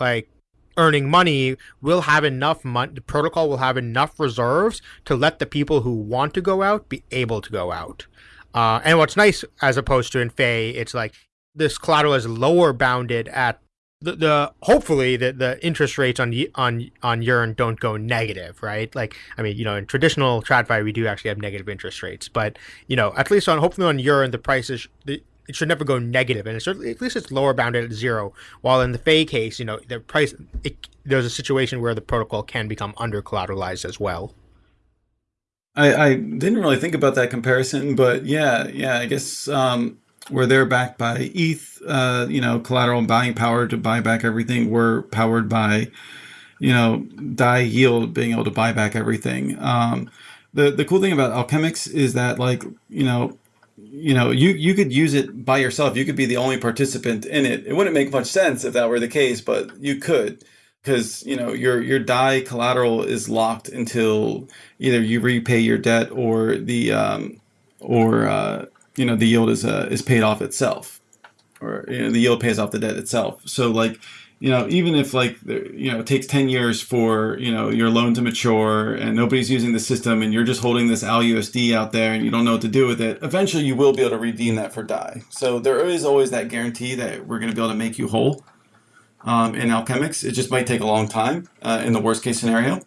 like earning money, we'll have enough money. The protocol will have enough reserves to let the people who want to go out be able to go out. Uh, and what's nice, as opposed to in Fei, it's like this collateral is lower bounded at the, the hopefully the, the interest rates on on on Yearn don't go negative, right? Like I mean, you know, in traditional TradFi we do actually have negative interest rates, but you know, at least on hopefully on Yearn the prices the it should never go negative, and at least it's lower bounded at zero. While in the Fei case, you know, the price it, there's a situation where the protocol can become under collateralized as well.
I, I didn't really think about that comparison, but yeah, yeah, I guess um, where they're backed by ETH, uh, you know, collateral and buying power to buy back everything. We're powered by, you know, DAI yield being able to buy back everything. Um, the the cool thing about Alchemix is that like you know you know, you you could use it by yourself. You could be the only participant in it. It wouldn't make much sense if that were the case, but you could because you know your your DAI collateral is locked until either you repay your debt or the um, or uh, you know the yield is uh, is paid off itself, or you know, the yield pays off the debt itself. So like you know, even if like you know it takes ten years for you know your loan to mature and nobody's using the system and you're just holding this ALUSD out there and you don't know what to do with it, eventually you will be able to redeem that for DAI. So there is always that guarantee that we're going to be able to make you whole. Um, in Alchemix, it just might take a long time uh, in the worst case scenario.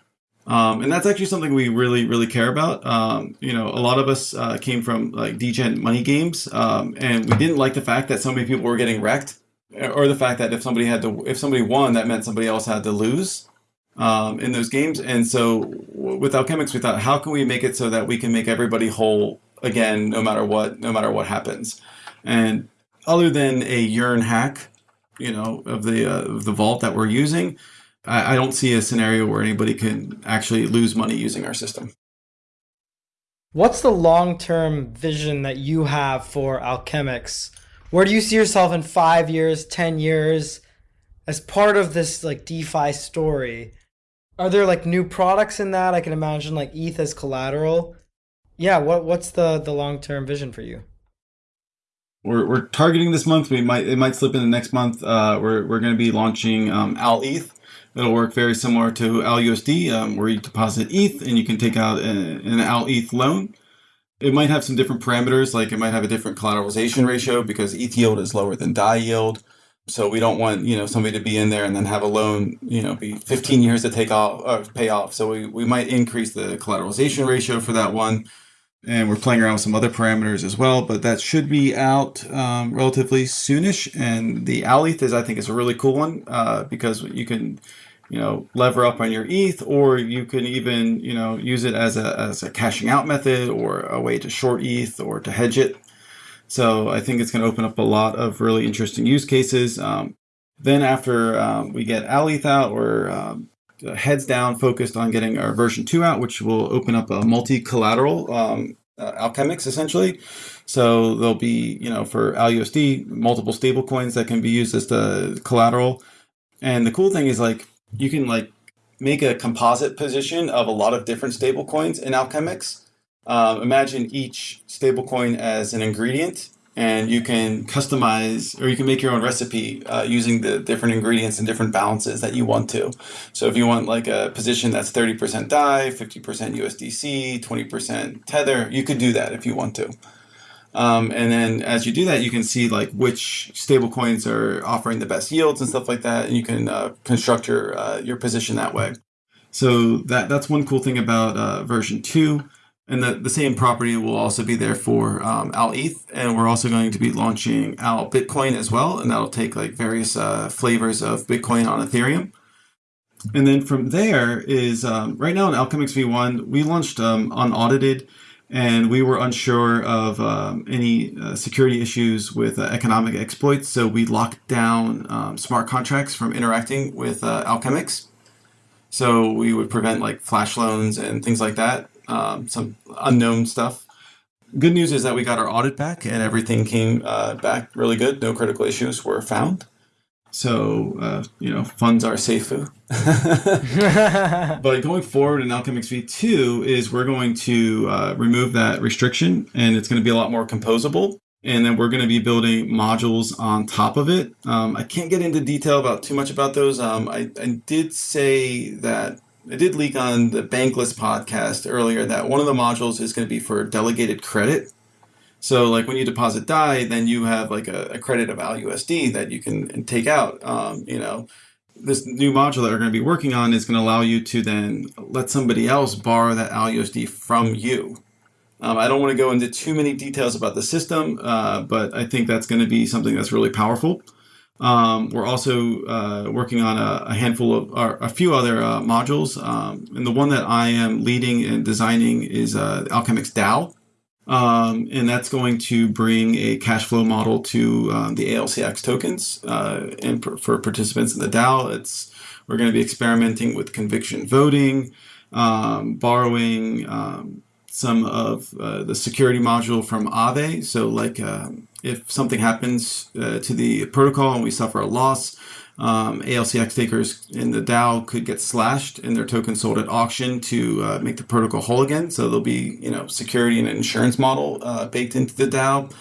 Um, and that's actually something we really, really care about. Um, you know, a lot of us uh, came from like degen money games, um, and we didn't like the fact that so many people were getting wrecked or the fact that if somebody had to, if somebody won, that meant somebody else had to lose um, in those games. And so with Alchemix, we thought, how can we make it so that we can make everybody whole again, no matter what, no matter what happens. And other than a Yearn hack, you know, of the uh, of the vault that we're using, I, I don't see a scenario where anybody can actually lose money using our system.
What's the long term vision that you have for Alchemix? Where do you see yourself in five years, ten years, as part of this like DeFi story? Are there like new products in that? I can imagine like ETH as collateral. Yeah, what what's the the long term vision for you?
We're, we're targeting this month. We might it might slip into next month. Uh, we're we're going to be launching um, Al ETH. It'll work very similar to Al USD, um, where you deposit ETH and you can take out an, an Al ETH loan. It might have some different parameters, like it might have a different collateralization ratio because ETH yield is lower than DAI yield. So we don't want you know somebody to be in there and then have a loan you know be 15 years to take off or pay off. So we, we might increase the collateralization ratio for that one, and we're playing around with some other parameters as well. But that should be out um, relatively soonish. And the ETH is I think is a really cool one uh, because you can you know, lever up on your ETH, or you can even, you know, use it as a, as a cashing out method or a way to short ETH or to hedge it. So I think it's going to open up a lot of really interesting use cases. Um, then after um, we get ETH out, we're um, heads down focused on getting our version two out, which will open up a multi-collateral um, uh, Alchemix essentially. So there'll be, you know, for ALUSD, multiple stable coins that can be used as the collateral. And the cool thing is like you can like make a composite position of a lot of different stable coins in Alchemix. Um, imagine each stablecoin as an ingredient, and you can customize or you can make your own recipe uh, using the different ingredients and different balances that you want to. So if you want like a position that's 30% DAI, 50% USDC, 20% Tether, you could do that if you want to. Um, and then as you do that, you can see like which stable coins are offering the best yields and stuff like that. And you can uh, construct your, uh, your position that way. So that, that's one cool thing about uh, version two. And the, the same property will also be there for um, Al ETH. And we're also going to be launching Al Bitcoin as well. And that'll take like various uh, flavors of Bitcoin on Ethereum. And then from there is um, right now in Alchemix V1, we launched um, unaudited and we were unsure of um, any uh, security issues with uh, economic exploits. So we locked down um, smart contracts from interacting with uh, Alchemix. So we would prevent like flash loans and things like that, um, some unknown stuff. Good news is that we got our audit back and everything came uh, back really good. No critical issues were found. So, uh, you know, funds are safe. but going forward in Alchemix v2 is we're going to uh, remove that restriction and it's going to be a lot more composable. And then we're going to be building modules on top of it. Um, I can't get into detail about too much about those. Um, I, I did say that I did leak on the Bankless podcast earlier that one of the modules is going to be for delegated credit. So like when you deposit DAI, then you have like a, a credit of ALUSD that you can take out. Um, you know, this new module that we're going to be working on is going to allow you to then let somebody else borrow that ALUSD from you. Um, I don't want to go into too many details about the system, uh, but I think that's going to be something that's really powerful. Um, we're also uh, working on a, a, handful of, or a few other uh, modules. Um, and the one that I am leading and designing is uh, Alchemix DAO. Um, and that's going to bring a cash flow model to um, the ALCX tokens uh, and for, for, participants in the DAO. It's we're going to be experimenting with conviction voting, um, borrowing um, some of uh, the security module from Aave. So, like um, if something happens uh, to the protocol and we suffer a loss, um, ALCX takers in the DAO could get slashed and their token sold at auction to uh, make the protocol whole again. So there'll be, you know, security and an insurance model uh, baked into the DAO,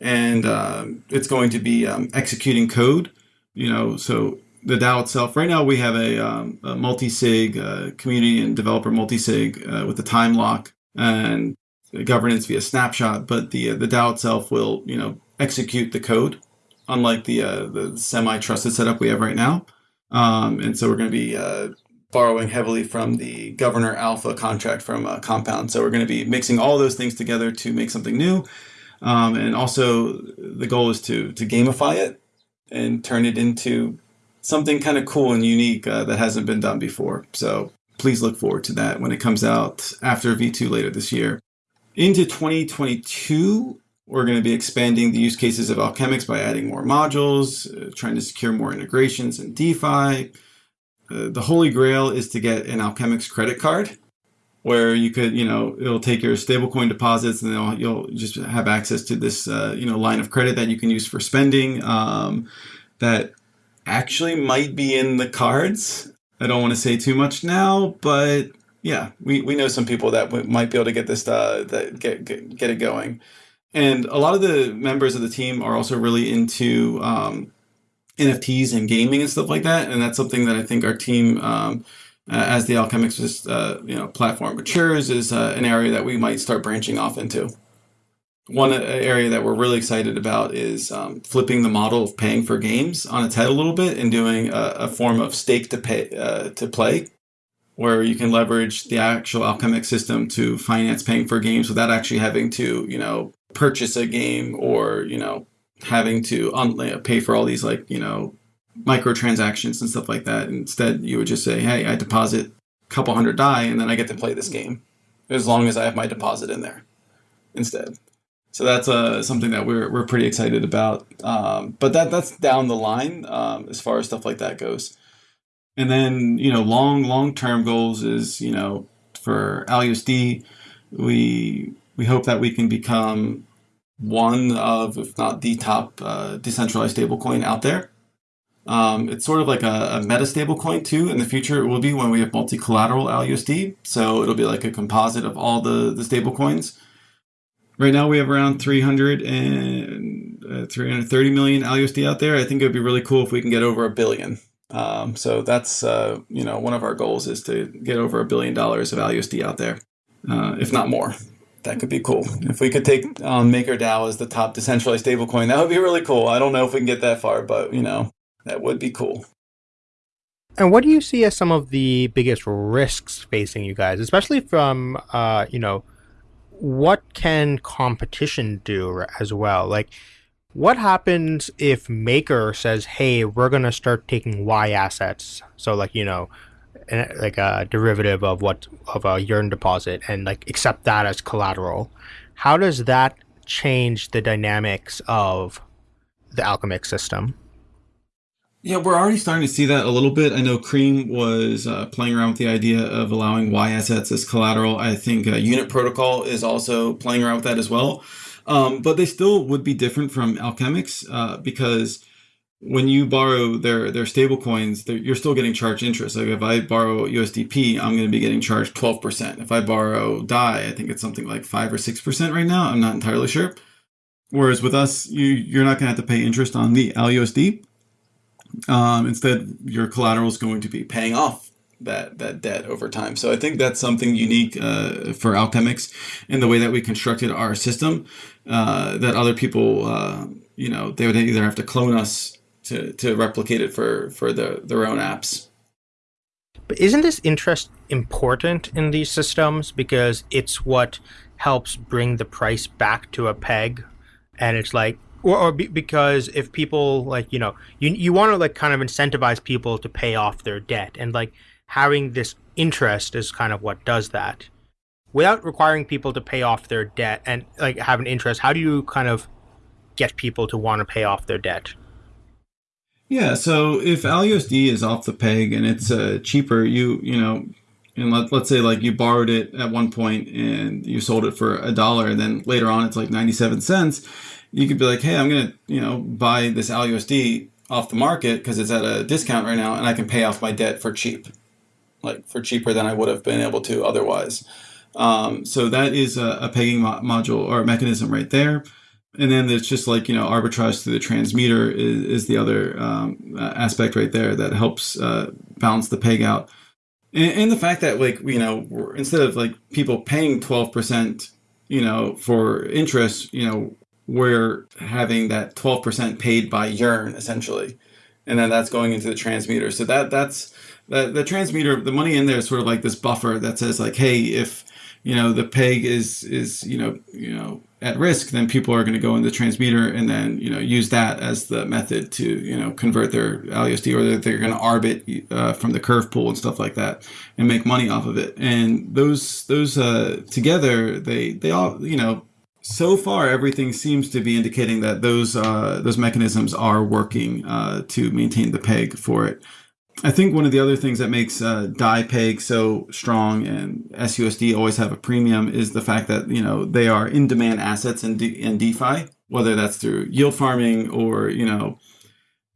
and uh, it's going to be um, executing code. You know, so the DAO itself. Right now, we have a, um, a multi-sig uh, community and developer multi-sig uh, with a time lock and governance via snapshot. But the uh, the DAO itself will, you know, execute the code unlike the uh, the semi-trusted setup we have right now. Um, and so we're going to be uh, borrowing heavily from the Governor Alpha contract from uh, Compound. So we're going to be mixing all those things together to make something new. Um, and also the goal is to to gamify it and turn it into something kind of cool and unique uh, that hasn't been done before. So please look forward to that when it comes out after V2 later this year. Into 2022, we're going to be expanding the use cases of Alchemix by adding more modules, uh, trying to secure more integrations in DeFi. Uh, the holy grail is to get an Alchemix credit card where you could, you know, it'll take your stablecoin deposits and you'll just have access to this, uh, you know, line of credit that you can use for spending um, that actually might be in the cards. I don't want to say too much now, but yeah, we, we know some people that might be able to get this, uh, that get, get, get it going. And a lot of the members of the team are also really into um, NFTs and gaming and stuff like that. And that's something that I think our team, um, uh, as the Alchemix uh, you know platform matures, is uh, an area that we might start branching off into. One uh, area that we're really excited about is um, flipping the model of paying for games on its head a little bit and doing a, a form of stake to pay uh, to play, where you can leverage the actual Alchemix system to finance paying for games without actually having to, you know, purchase a game or you know having to un- pay for all these like you know microtransactions and stuff like that. Instead, you would just say, "Hey, I deposit a couple hundred DAI, and then I get to play this game as long as I have my deposit in there." Instead, so that's uh, something that we're we're pretty excited about. Um, but that that's down the line um, as far as stuff like that goes. And then you know, long long term goals is you know for ALUSD, we we hope that we can become one of, if not the top uh, decentralized stablecoin out there. Um, it's sort of like a, a meta stablecoin too. In the future, it will be when we have multi-collateral ALUSD. So it'll be like a composite of all the, the stablecoins. Right now, we have around 300 and uh, 330 million ALUSD out there. I think it would be really cool if we can get over a billion. Um, so that's uh, you know one of our goals is to get over a billion dollars of ALUSD out there, uh, if not more that could be cool. If we could take um, MakerDAO as the top decentralized stablecoin, that would be really cool. I don't know if we can get that far, but you know, that would be cool.
And what do you see as some of the biggest risks facing you guys, especially from, uh, you know, what can competition do as well? Like, what happens if Maker says, "Hey, we're gonna start taking Y assets"? So, like, you know, like a derivative of what of a Yearn deposit and like accept that as collateral. How does that change the dynamics of the Alchemix system?
Yeah, we're already starting to see that a little bit. I know Cream was uh, playing around with the idea of allowing Y assets as collateral. I think uh, Unit Protocol is also playing around with that as well. Um, but they still would be different from Alchemix uh, because when you borrow their their stable coins, you're still getting charged interest. Like if I borrow USDP, I'm going to be getting charged 12%. If I borrow DAI, I think it's something like 5 or 6% right now. I'm not entirely sure. Whereas with us, you, you're not going to have to pay interest on the ALUSD. Um, instead, your collateral is going to be paying off that that debt over time. So I think that's something unique uh, for Alchemix in the way that we constructed our system uh, that other people, uh, you know, they would either have to clone us to, to replicate it for, for the, their own apps.
But isn't this interest important in these systems because it's what helps bring the price back to a peg? And it's like, or, or be, because if people like, you know, you, you want to like kind of incentivize people to pay off their debt and like having this interest is kind of what does that. Without requiring people to pay off their debt and like have an interest, how do you kind of get people to want to pay off their debt?
Yeah, so if ALUSD is off the peg and it's uh, cheaper, you you know, and let, let's say like you borrowed it at one point and you sold it for a dollar, and then later on it's like ninety seven cents. You could be like, hey, I'm gonna you know buy this ALUSD off the market because it's at a discount right now, and I can pay off my debt for cheap, like for cheaper than I would have been able to otherwise. Um, so that is a, a pegging mo- module or mechanism right there and then there's just like you know arbitrage through the transmuter is, is the other um, aspect right there that helps uh, balance the peg out. And, and, the fact that like you know instead of like people paying 12% you know for interest you know we're having that 12% paid by yearn essentially. And then that's going into the transmuter. So that that's the, the transmuter the money in there is sort of like this buffer that says like hey if you know the peg is is you know you know at risk, then people are going to go in the transmuter and then you know use that as the method to you know convert their ALUSD or they're, they're going to arbit uh, from the curve pool and stuff like that and make money off of it. And those those uh, together, they they all you know so far everything seems to be indicating that those uh, those mechanisms are working uh, to maintain the peg for it. I think one of the other things that makes uh, DAI Peg so strong and SUSD always have a premium is the fact that you know they are in demand assets in, in DeFi, whether that's through yield farming or you know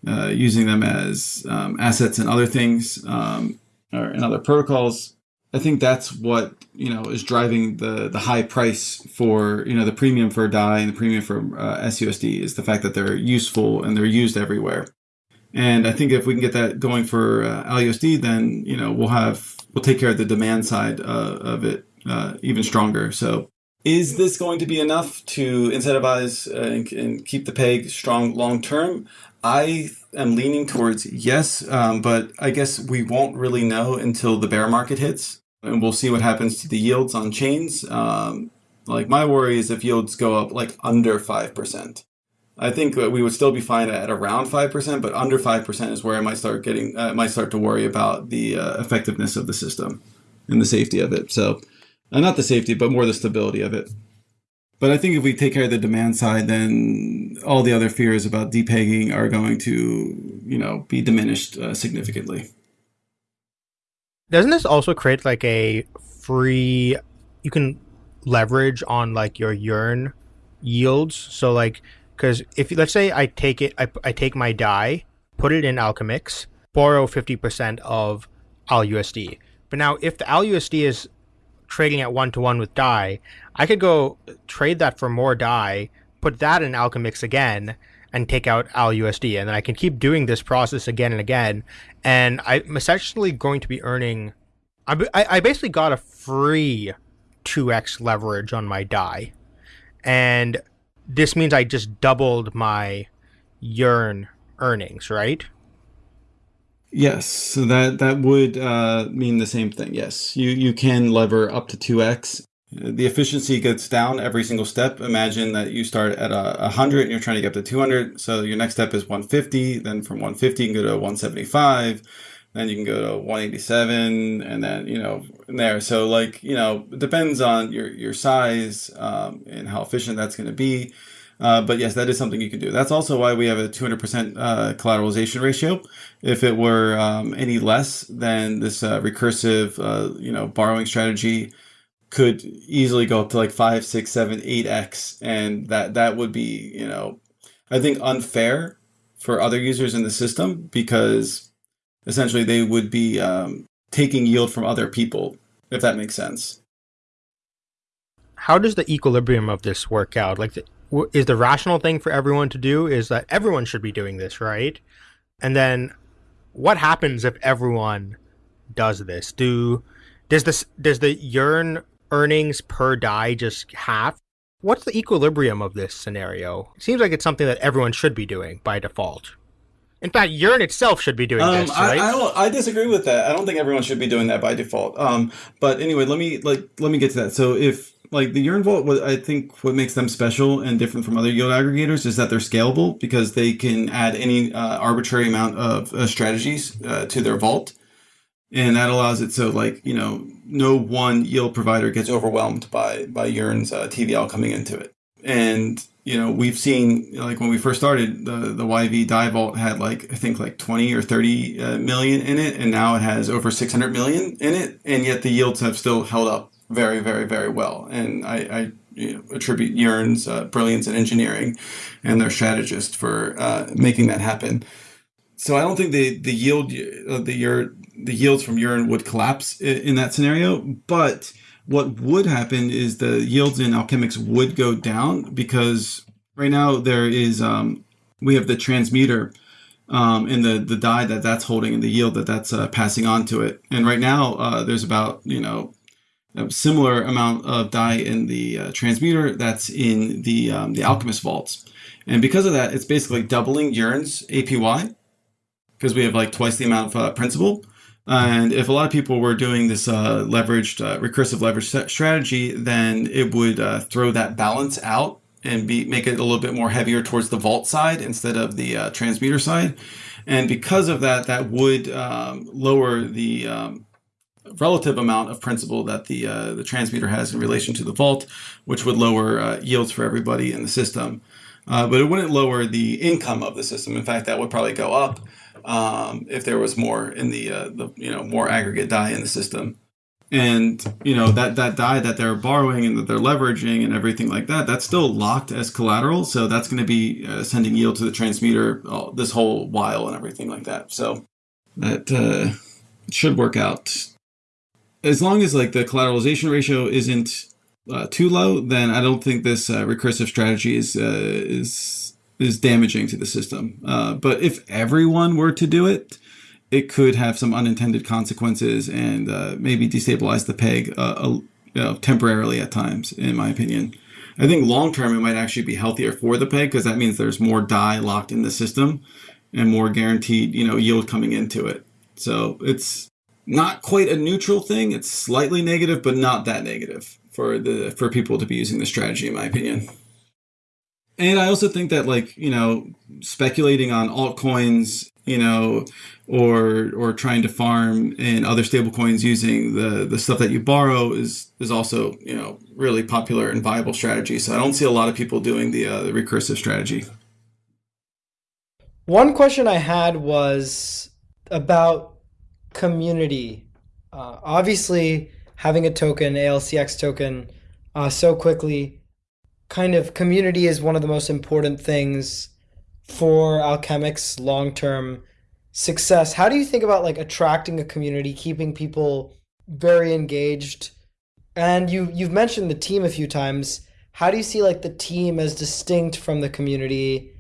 uh, using them as um, assets and other things um, or in other protocols. I think that's what you know is driving the the high price for you know the premium for DAI and the premium for uh, SUSD is the fact that they're useful and they're used everywhere. And I think if we can get that going for uh, then you know we'll have we'll take care of the demand side uh, of it uh, even stronger. So, is this going to be enough to incentivize uh, and, and, keep the peg strong long term? I am leaning towards yes, um, but I guess we won't really know until the bear market hits, and we'll see what happens to the yields on chains. Um, like my worry is if yields go up like under five percent I think we would still be fine at around five percent, but under five percent is where I might start getting, uh, might start to worry about the uh, effectiveness of the system and the safety of it. So, uh, not the safety, but more the stability of it. But I think if we take care of the demand side, then all the other fears about depegging are going to, you know, be diminished uh, significantly.
Doesn't this also create like a free? You can leverage on like your yearn yields. So like because if let's say I take it, I, I take my DAI, put it in Alchemix, borrow 50% of ALUSD. But now if the ALUSD is trading at one to one with DAI, I could go trade that for more DAI, put that in Alchemix again, and take out ALUSD. And then I can keep doing this process again and again. And I'm essentially going to be earning, I, I basically got a free 2x leverage on my DAI. And this means I just doubled my yearn earnings, right?
Yes, so that that would uh, mean the same thing. Yes, you you can lever up to two x. The efficiency gets down every single step. Imagine that you start at a, 100 and you're trying to get up to 200. So your next step is 150. Then from 150 you can go to 175. Then you can go to 187 and then you know there. So like you know it depends on your your size um, and how efficient that's going to be. Uh, but yes that is something you can do. That's also why we have a 200% uh, collateralization ratio. If it were um, any less then this uh, recursive uh, you know borrowing strategy could easily go up to like 5 6 7 8x and that that would be you know i think unfair for other users in the system because essentially they would be um, taking yield from other people, if that makes sense.
How does the equilibrium of this work out? Like, the, is the rational thing for everyone to do is that everyone should be doing this, right? And then, what happens if everyone does this? Do does this does the yearn earnings per DAI just half? What's the equilibrium of this scenario? It seems like it's something that everyone should be doing by default. In fact, Yearn itself should be doing um, this, right?
I, I, I, disagree with that. I don't think everyone should be doing that by default. Um, but anyway, let me like let me get to that. So if like the Yearn Vault, what I think what makes them special and different from other yield aggregators is that they're scalable because they can add any uh, arbitrary amount of uh, strategies uh, to their vault, and that allows it so like you know no one yield provider gets overwhelmed by by Yearn's uh, TVL coming into it, and you know, we've seen like when we first started, the the YV DAI Vault had like I think like twenty or thirty uh, million in it, and now it has over six hundred million in it, and yet the yields have still held up very, very, very well. And I, I you know, attribute Yearn's uh, brilliance in engineering and their strategist for uh, making that happen. So I don't think the the yield uh, the year the yields from Yearn would collapse in that scenario, but what would happen is the yields in Alchemix would go down because right now there is um, we have the transmuter um, and the the DAI that that's holding and the yield that that's uh, passing on to it. And right now uh, there's about you know a similar amount of DAI in the uh, transmuter that's in the um, the Alchemix vaults. And because of that, it's basically doubling Yearn's APY because we have like twice the amount of uh, principal. And if a lot of people were doing this uh, leveraged, uh, recursive leverage strategy, then it would uh, throw that balance out and be make it a little bit more heavier towards the vault side instead of the uh, transmuter side. And because of that, that would um, lower the um, relative amount of principal that the uh, the transmuter has in relation to the vault, which would lower uh, yields for everybody in the system. but it wouldn't lower the income of the system. In fact, that would probably go up um, if there was more in the, uh, the you know more aggregate DAI in the system. And you know that that DAI that they're borrowing and that they're leveraging and everything like that that's still locked as collateral. So that's going to be uh, sending yield to the transmitter uh, this whole while and everything like that. So that uh, should work out. As long as like the collateralization ratio isn't uh, too low then i don't think this uh, recursive strategy is is is damaging to the system. Uh, but if everyone were to do it, it could have some unintended consequences and uh, maybe destabilize the peg uh, you know, temporarily at times, in my opinion. I think long term it might actually be healthier for the peg because that means there's more DAI locked in the system and more guaranteed, you know, yield coming into it. So it's not quite a neutral thing. It's slightly negative, but not that negative for the for people to be using the strategy, in my opinion. And I also think that like, you know, speculating on altcoins, you know, or or trying to farm in other stablecoins using the the stuff that you borrow is is also, you know, really popular and viable strategy. So I don't see a lot of people doing the uh, the recursive strategy.
One question I had was about community. Uh, obviously, having a token, ALCX token, uh, so quickly kind of community is one of the most important things for Alchemix long term success. How do you think about like attracting a community, keeping people very engaged? And you you've mentioned the team a few times. How do you see like the team as distinct from the community?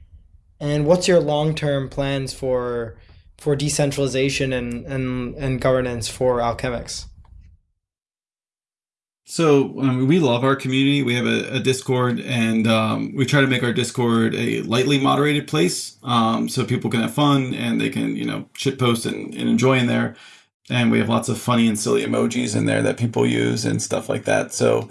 And what's your long term plans for for decentralization and, and, and governance for Alchemix?
So um, we love our community. We have a, a Discord, and um, we try to make our Discord a lightly moderated place, um, so people can have fun and they can, you know, shit post and, and, enjoy in there. And we have lots of funny and silly emojis in there that people use and stuff like that. So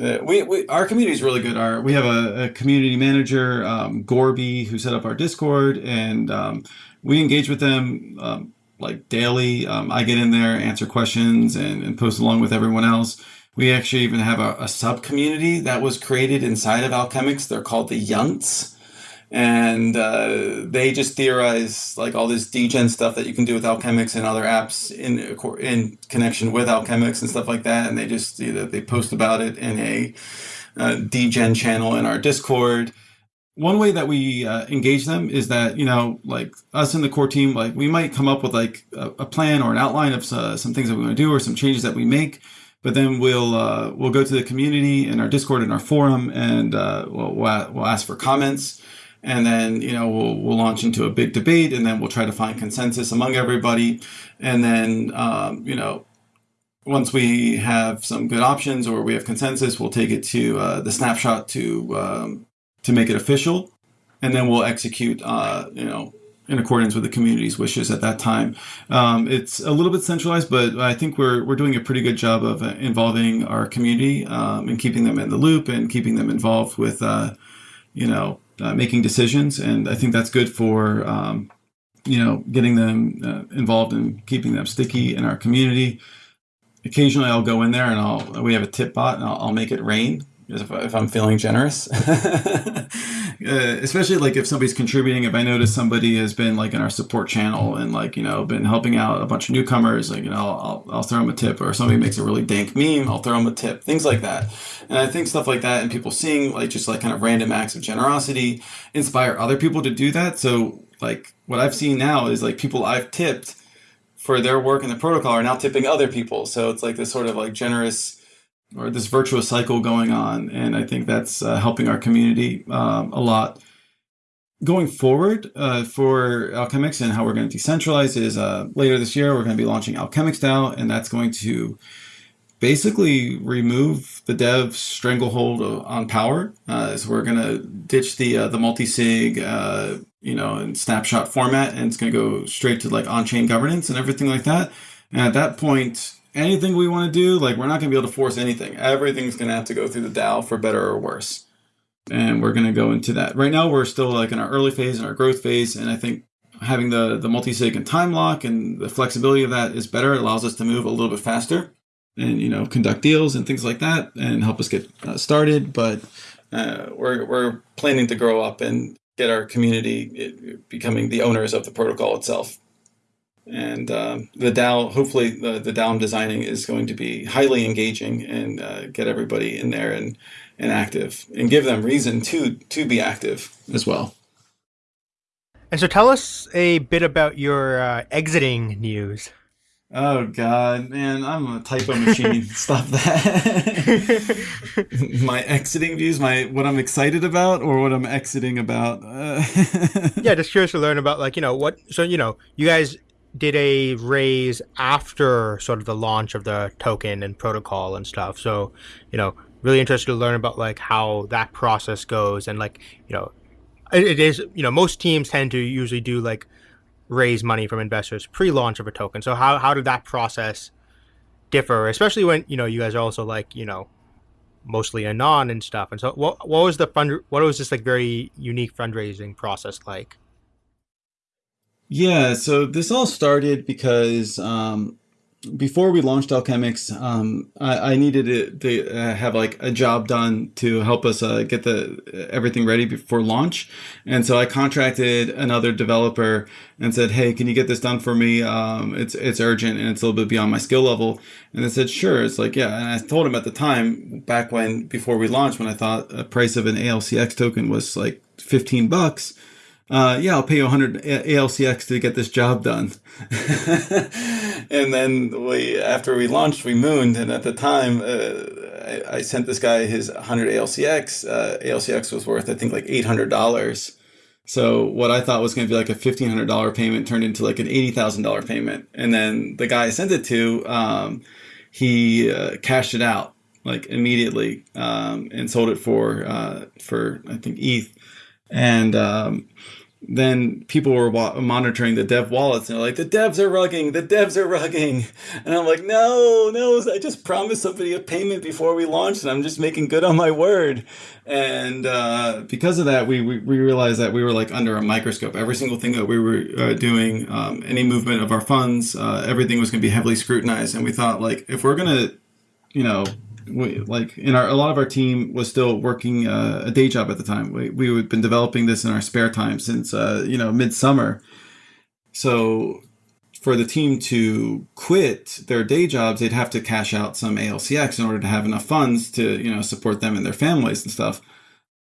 uh, we, we our community is really good. Our we have a, a community manager, um, Gorby, who set up our Discord, and um, we engage with them um, like daily. I get in there, answer questions, and, and post along with everyone else. We actually even have a, a sub community that was created inside of Alchemix. They're called the Yunts. And uh, they just theorize like all this degen stuff that you can do with Alchemix and other apps in in connection with Alchemix and stuff like that. And they just you know, they post about it in a uh, degen channel in our Discord one way that we uh, engage them is that you know like us in the core team like we might come up with like a, a plan or an outline of uh, some things that we want to do or some changes that we make but then we'll uh, we'll go to the community in our discord and our forum and uh, we'll, we'll ask for comments. And then you know we'll, we'll launch into a big debate and then we'll try to find consensus among everybody. And then um, you know once we have some good options or we have consensus we'll take it to uh, the snapshot to um, to make it official, and then we'll execute, uh, you know, in accordance with the community's wishes at that time. Um, it's a little bit centralized, but I think we're we're doing a pretty good job of uh, involving our community um, and keeping them in the loop and keeping them involved with, uh, you know, uh, making decisions. And I think that's good for. Um, you know, getting them uh, involved and keeping them sticky in our community. Occasionally, I'll go in there and I'll we have a tip bot and I'll, I'll make it rain if, if I'm feeling generous. uh, especially like if somebody's contributing, if I notice somebody has been like in our support channel and like, you know, been helping out a bunch of newcomers, like, you know, I'll, I'll throw them a tip or somebody makes a really dank meme, I'll throw them a tip, things like that. And I think stuff like that and people seeing like just like kind of random acts of generosity inspire other people to do that. So like what I've seen now is like people I've tipped for their work in the protocol are now tipping other people. So it's like this sort of like generous, or this virtuous cycle going on, and I think that's uh, helping our community um, a lot. Going forward uh, for Alchemix and how we're going to decentralize is uh, later this year we're going to be launching Alchemix DAO, and that's going to basically remove the dev stranglehold on power. Uh, so we're going to ditch the uh, the multi sig, uh, you know, and snapshot format, and it's going to go straight to like on chain governance and everything like that. And at that point, anything we want to do, like we're not going to be able to force anything. Everything's going to have to go through the DAO for better or worse. And we're going to go into that. Right now, we're still like in our early phase and our growth phase. And I think having the, the multi-sig and time lock and the flexibility of that is better. It allows us to move a little bit faster and, you know, conduct deals and things like that and help us get uh, started. But uh, we're, we're planning to grow up and get our community becoming the owners of the protocol itself and um, the DAO, hopefully the, the DAO I'm designing is going to be highly engaging and uh, get everybody in there and, and active and give them reason to to be active as well.
And so tell us a bit about your uh, exiting news.
Oh God, man, I'm a typo machine. Stop that. my exiting views, my what I'm excited about, or what I'm exiting about. Uh,
yeah, just curious to learn about like you know what. So you know, you guys did a raise after sort of the launch of the token and protocol and stuff. So, you know, really interested to learn about like how that process goes and like, you know, it, it is, you know, most teams tend to usually do like raise money from investors pre-launch of a token. So how how did that process differ, especially when, you know, you guys are also like, you know, mostly anon and stuff. And so what what was the fund what was this like very unique fundraising process like?
Yeah, so this all started because um, before we launched Alchemix, um, I, I, needed to, to uh, have like a job done to help us uh, get the everything ready before launch, and so I contracted another developer and said, "Hey, can you get this done for me? Um, it's it's urgent and it's a little bit beyond my skill level." And they said, "Sure." It's like, yeah, and I told him at the time, back when before we launched, when I thought a price of an ALCX token was like fifteen bucks uh, yeah, I'll pay you 100 ALCX to get this job done. and then we, after we launched, we mooned. And at the time, uh, I, I, sent this guy his 100 ALCX. Uh, ALCX was worth, I think, like $800. So what I thought was going to be like a $1,500 payment turned into like an $80,000 payment. And then the guy I sent it to, um, he uh, cashed it out like immediately um, and sold it for, uh, for I think ETH. And um, then people were monitoring the dev wallets and they're like, the devs are rugging, the devs are rugging. And I'm like, no, no, I just promised somebody a payment before we launched and I'm just making good on my word. And uh, because of that, we, we, we, realized that we were like under a microscope. Every single thing that we were uh, doing, um, any movement of our funds, uh, everything was going to be heavily scrutinized. And we thought like, if we're going to, you know, we, like in our a lot of our team was still working uh, a day job at the time. We we had been developing this in our spare time since uh, you know midsummer. So for the team to quit their day jobs, they'd have to cash out some ALCX in order to have enough funds to you know support them and their families and stuff.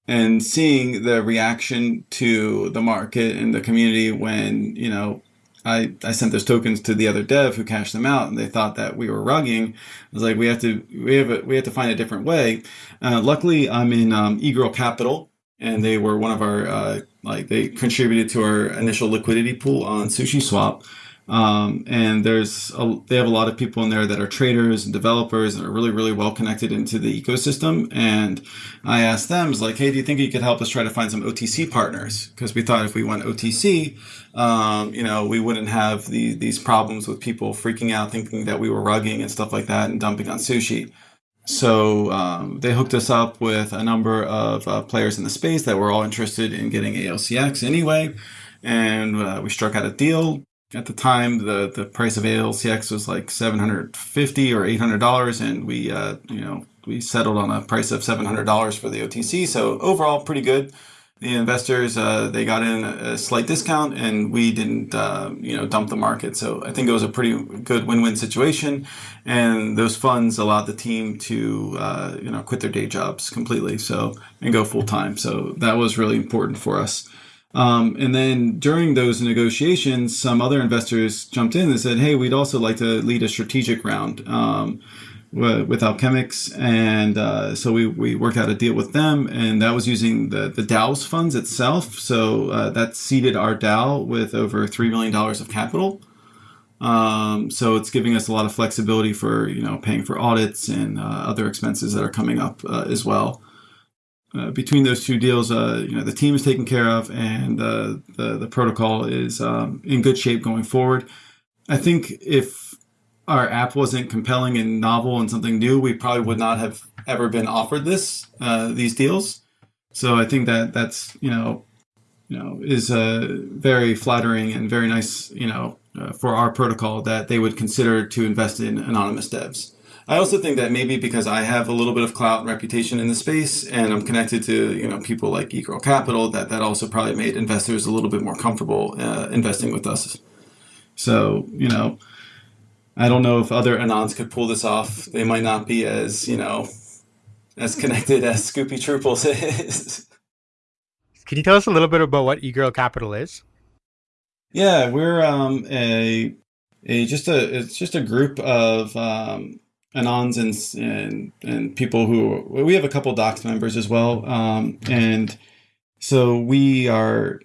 And seeing the reaction to the market and the community when you know I, I sent those tokens to the other dev who cashed them out and they thought that we were rugging. I was like, we have to, we have, a, we have to find a different way. Uh, luckily I'm in, um, eGirl Capital and they were one of our, uh, like they contributed to our initial liquidity pool on SushiSwap. Um, and there's a, they have a lot of people in there that are traders and developers and are really really well connected into the ecosystem. And I asked them, I was like, hey, do you think you could help us try to find some OTC partners? Because we thought if we went OTC, um, you know, we wouldn't have the, these problems with people freaking out, thinking that we were rugging and stuff like that, and dumping on sushi. So um, they hooked us up with a number of uh, players in the space that were all interested in getting ALCX anyway, and uh, we struck out a deal at the time the the price of ALCX was like 750 or 800 dollars and we uh, you know we settled on a price of 700 dollars for the OTC so overall pretty good. The investors uh, they got in a slight discount and we didn't uh, you know dump the market. So I think it was a pretty good win-win situation and those funds allowed the team to uh, you know quit their day jobs completely so and go full-time. So that was really important for us um, and then during those negotiations, some other investors jumped in and said, "Hey, we'd also like to lead a strategic round um, with Alchemix." And uh, so we, we worked out a deal with them, and that was using the the DAO's funds itself. So uh, that seeded our DAO with over three million dollars of capital. Um, so it's giving us a lot of flexibility for you know paying for audits and uh, other expenses that are coming up uh, as well. Uh, between those two deals, uh, you know, the team is taken care of, and uh, the the protocol is um, in good shape going forward. I think if our app wasn't compelling and novel and something new, we probably would not have ever been offered this uh, these deals. So I think that that's you know, you know, is uh, very flattering and very nice, you know, for our protocol that they would consider to invest in anonymous devs. I also think that maybe because I have a little bit of clout and reputation in the space, and I'm connected to you know people like eGirl Capital, that that also probably made investors a little bit more comfortable uh, investing with us. So you know, I don't know if other anons could pull this off. They might not be as you know as connected as Scoopy Trooples is.
Can you tell us a little bit about what eGirl Capital is?
Yeah, we're um, a a just a it's just a group of um, anons and, and and people who we have a couple docs members as well um, and so we are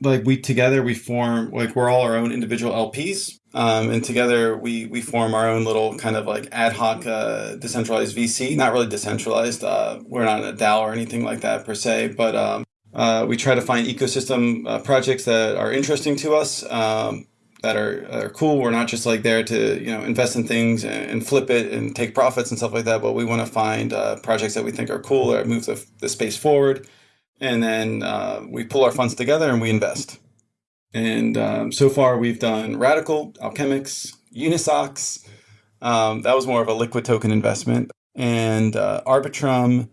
like we together we form like we're all our own individual lps um, and together we we form our own little kind of like ad hoc uh, decentralized vc not really decentralized uh, we're not a dao or anything like that per se but um, uh, we try to find ecosystem uh, projects that are interesting to us um, that are, are cool. We're not just like there to you know invest in things and, flip it and take profits and stuff like that. But we want to find uh, projects that we think are cool or move the, the space forward, and then uh, we pull our funds together and we invest. And um, so far, we've done Radicle, Alchemix, Unisocks. Um, that was more of a liquid token investment, and uh, Arbitrum,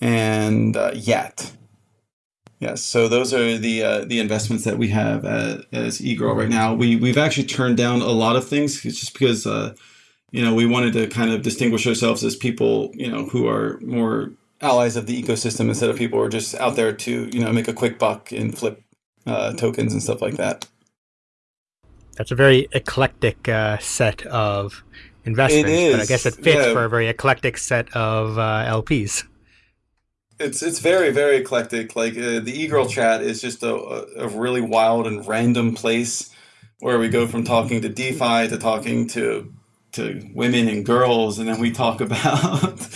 and uh, Yat. Yes, so those are the uh, the investments that we have at, as eGirl right now. We we've actually turned down a lot of things just because uh, you know we wanted to kind of distinguish ourselves as people you know who are more allies of the ecosystem instead of people who are just out there to you know make a quick buck and flip uh, tokens and stuff like that.
That's a very eclectic uh, set of investments, but I guess it fits yeah. for a very eclectic set of uh, LPs
it's it's very very eclectic. Like uh, the e-girl chat is just a, a really wild and random place where we go from talking to DeFi to talking to to women and girls, and then we talk about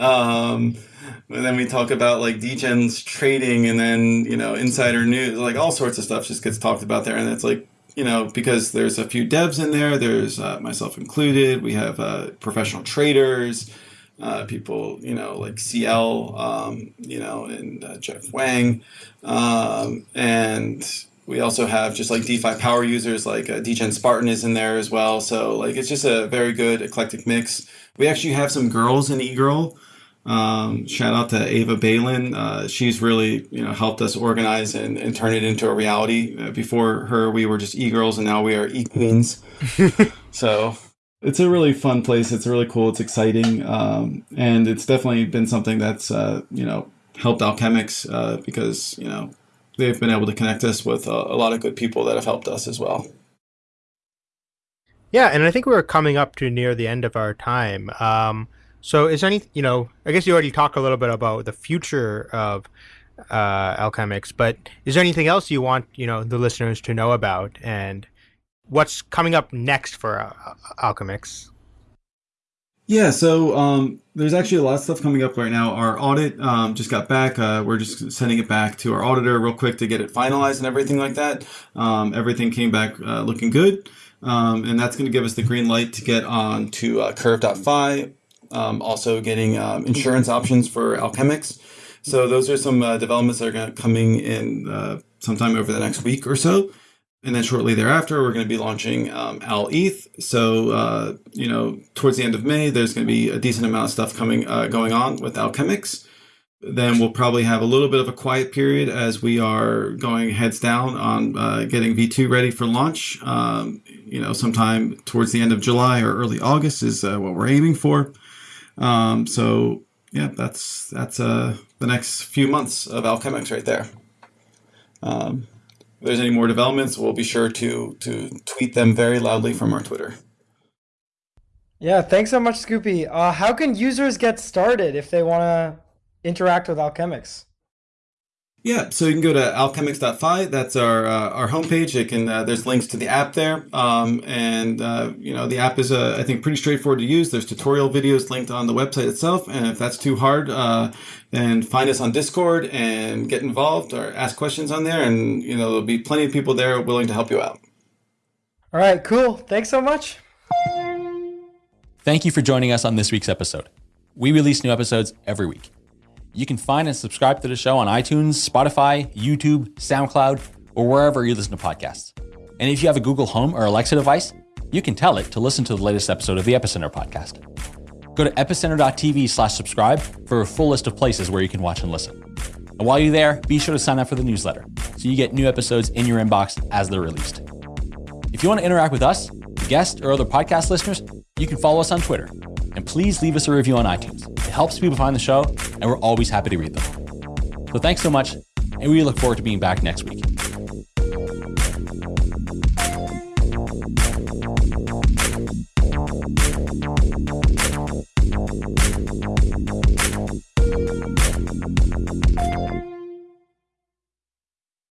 um, and then we talk about like degens trading and then you know insider news like all sorts of stuff just gets talked about there and it's like you know because there's a few devs in there there's uh, myself included we have uh, professional traders uh, people you know like cl um, you know and uh, jeff wang um, and we also have just like DeFi power users like uh, Degen Spartan is in there as well. So like it's just a very good eclectic mix. We actually have some girls in eGirl. Um, shout out to Ava Balin. Uh, she's really you know helped us organize and, and turn it into a reality. Uh, before her, we were just e-girls, and now we are e-queens. so it's a really fun place. It's really cool. It's exciting, um, and it's definitely been something that's uh, you know helped Alchemix uh, because you know they've been able to connect us with a, a lot of good people that have helped us as well.
Yeah, and I think we're coming up to near the end of our time. Um, so, is any, you know, I guess you already talked a little bit about the future of uh, Alchemix, but is there anything else you want, you know, the listeners to know about and what's coming up next for uh, Alchemix?
Yeah, so um, there's actually a lot of stuff coming up right now. Our audit um, just got back. Uh, we're just sending it back to our auditor real quick to get it finalized and everything like that. Um, everything came back uh, looking good. Um, and that's going to give us the green light to get on to uh, Curve.fi. Um, also getting um, insurance options for Alchemix. So those are some uh, developments that are going to coming in uh, sometime over the next week or so. And then shortly thereafter, we're going to be launching um, alETH. So, uh, you know, towards the end of May, there's going to be a decent amount of stuff coming uh, going on with Alchemix. Then we'll probably have a little bit of a quiet period as we are going heads down on uh, getting V2 ready for launch. Um, you know, sometime towards the end of July or early August is uh, what we're aiming for. Um, so, yeah, that's that's uh, the next few months of Alchemix right there. Um, there's any more developments, we'll be sure to to tweet them very loudly from our Twitter.
Yeah, thanks so much, Scoopy. Uh, how can users get started if they want to interact with Alchemix?
Yeah, so you can go to alchemix.fi. That's our uh, our homepage. It can uh, there's links to the app there, um, and uh, you know the app is uh, I think pretty straightforward to use. There's tutorial videos linked on the website itself, and if that's too hard, uh, then find us on Discord and get involved or ask questions on there, and you know there'll be plenty of people there willing to help you out.
All right, cool. Thanks so much.
Thank you for joining us on this week's episode. We release new episodes every week. You can find and subscribe to the show on iTunes, Spotify, YouTube, SoundCloud, or wherever you listen to podcasts. And if you have a Google Home or Alexa device, you can tell it to listen to the latest episode of the Epicenter podcast. Go to epicenter.tv slash subscribe for a full list of places where you can watch and listen. And while you're there, be sure to sign up for the newsletter so you get new episodes in your inbox as they're released. If you want to interact with us, guests, or other podcast listeners, you can follow us on Twitter. And please leave us a review on iTunes. It helps people find the show, and we're always happy to read them. So thanks so much, and we look forward to being back next week.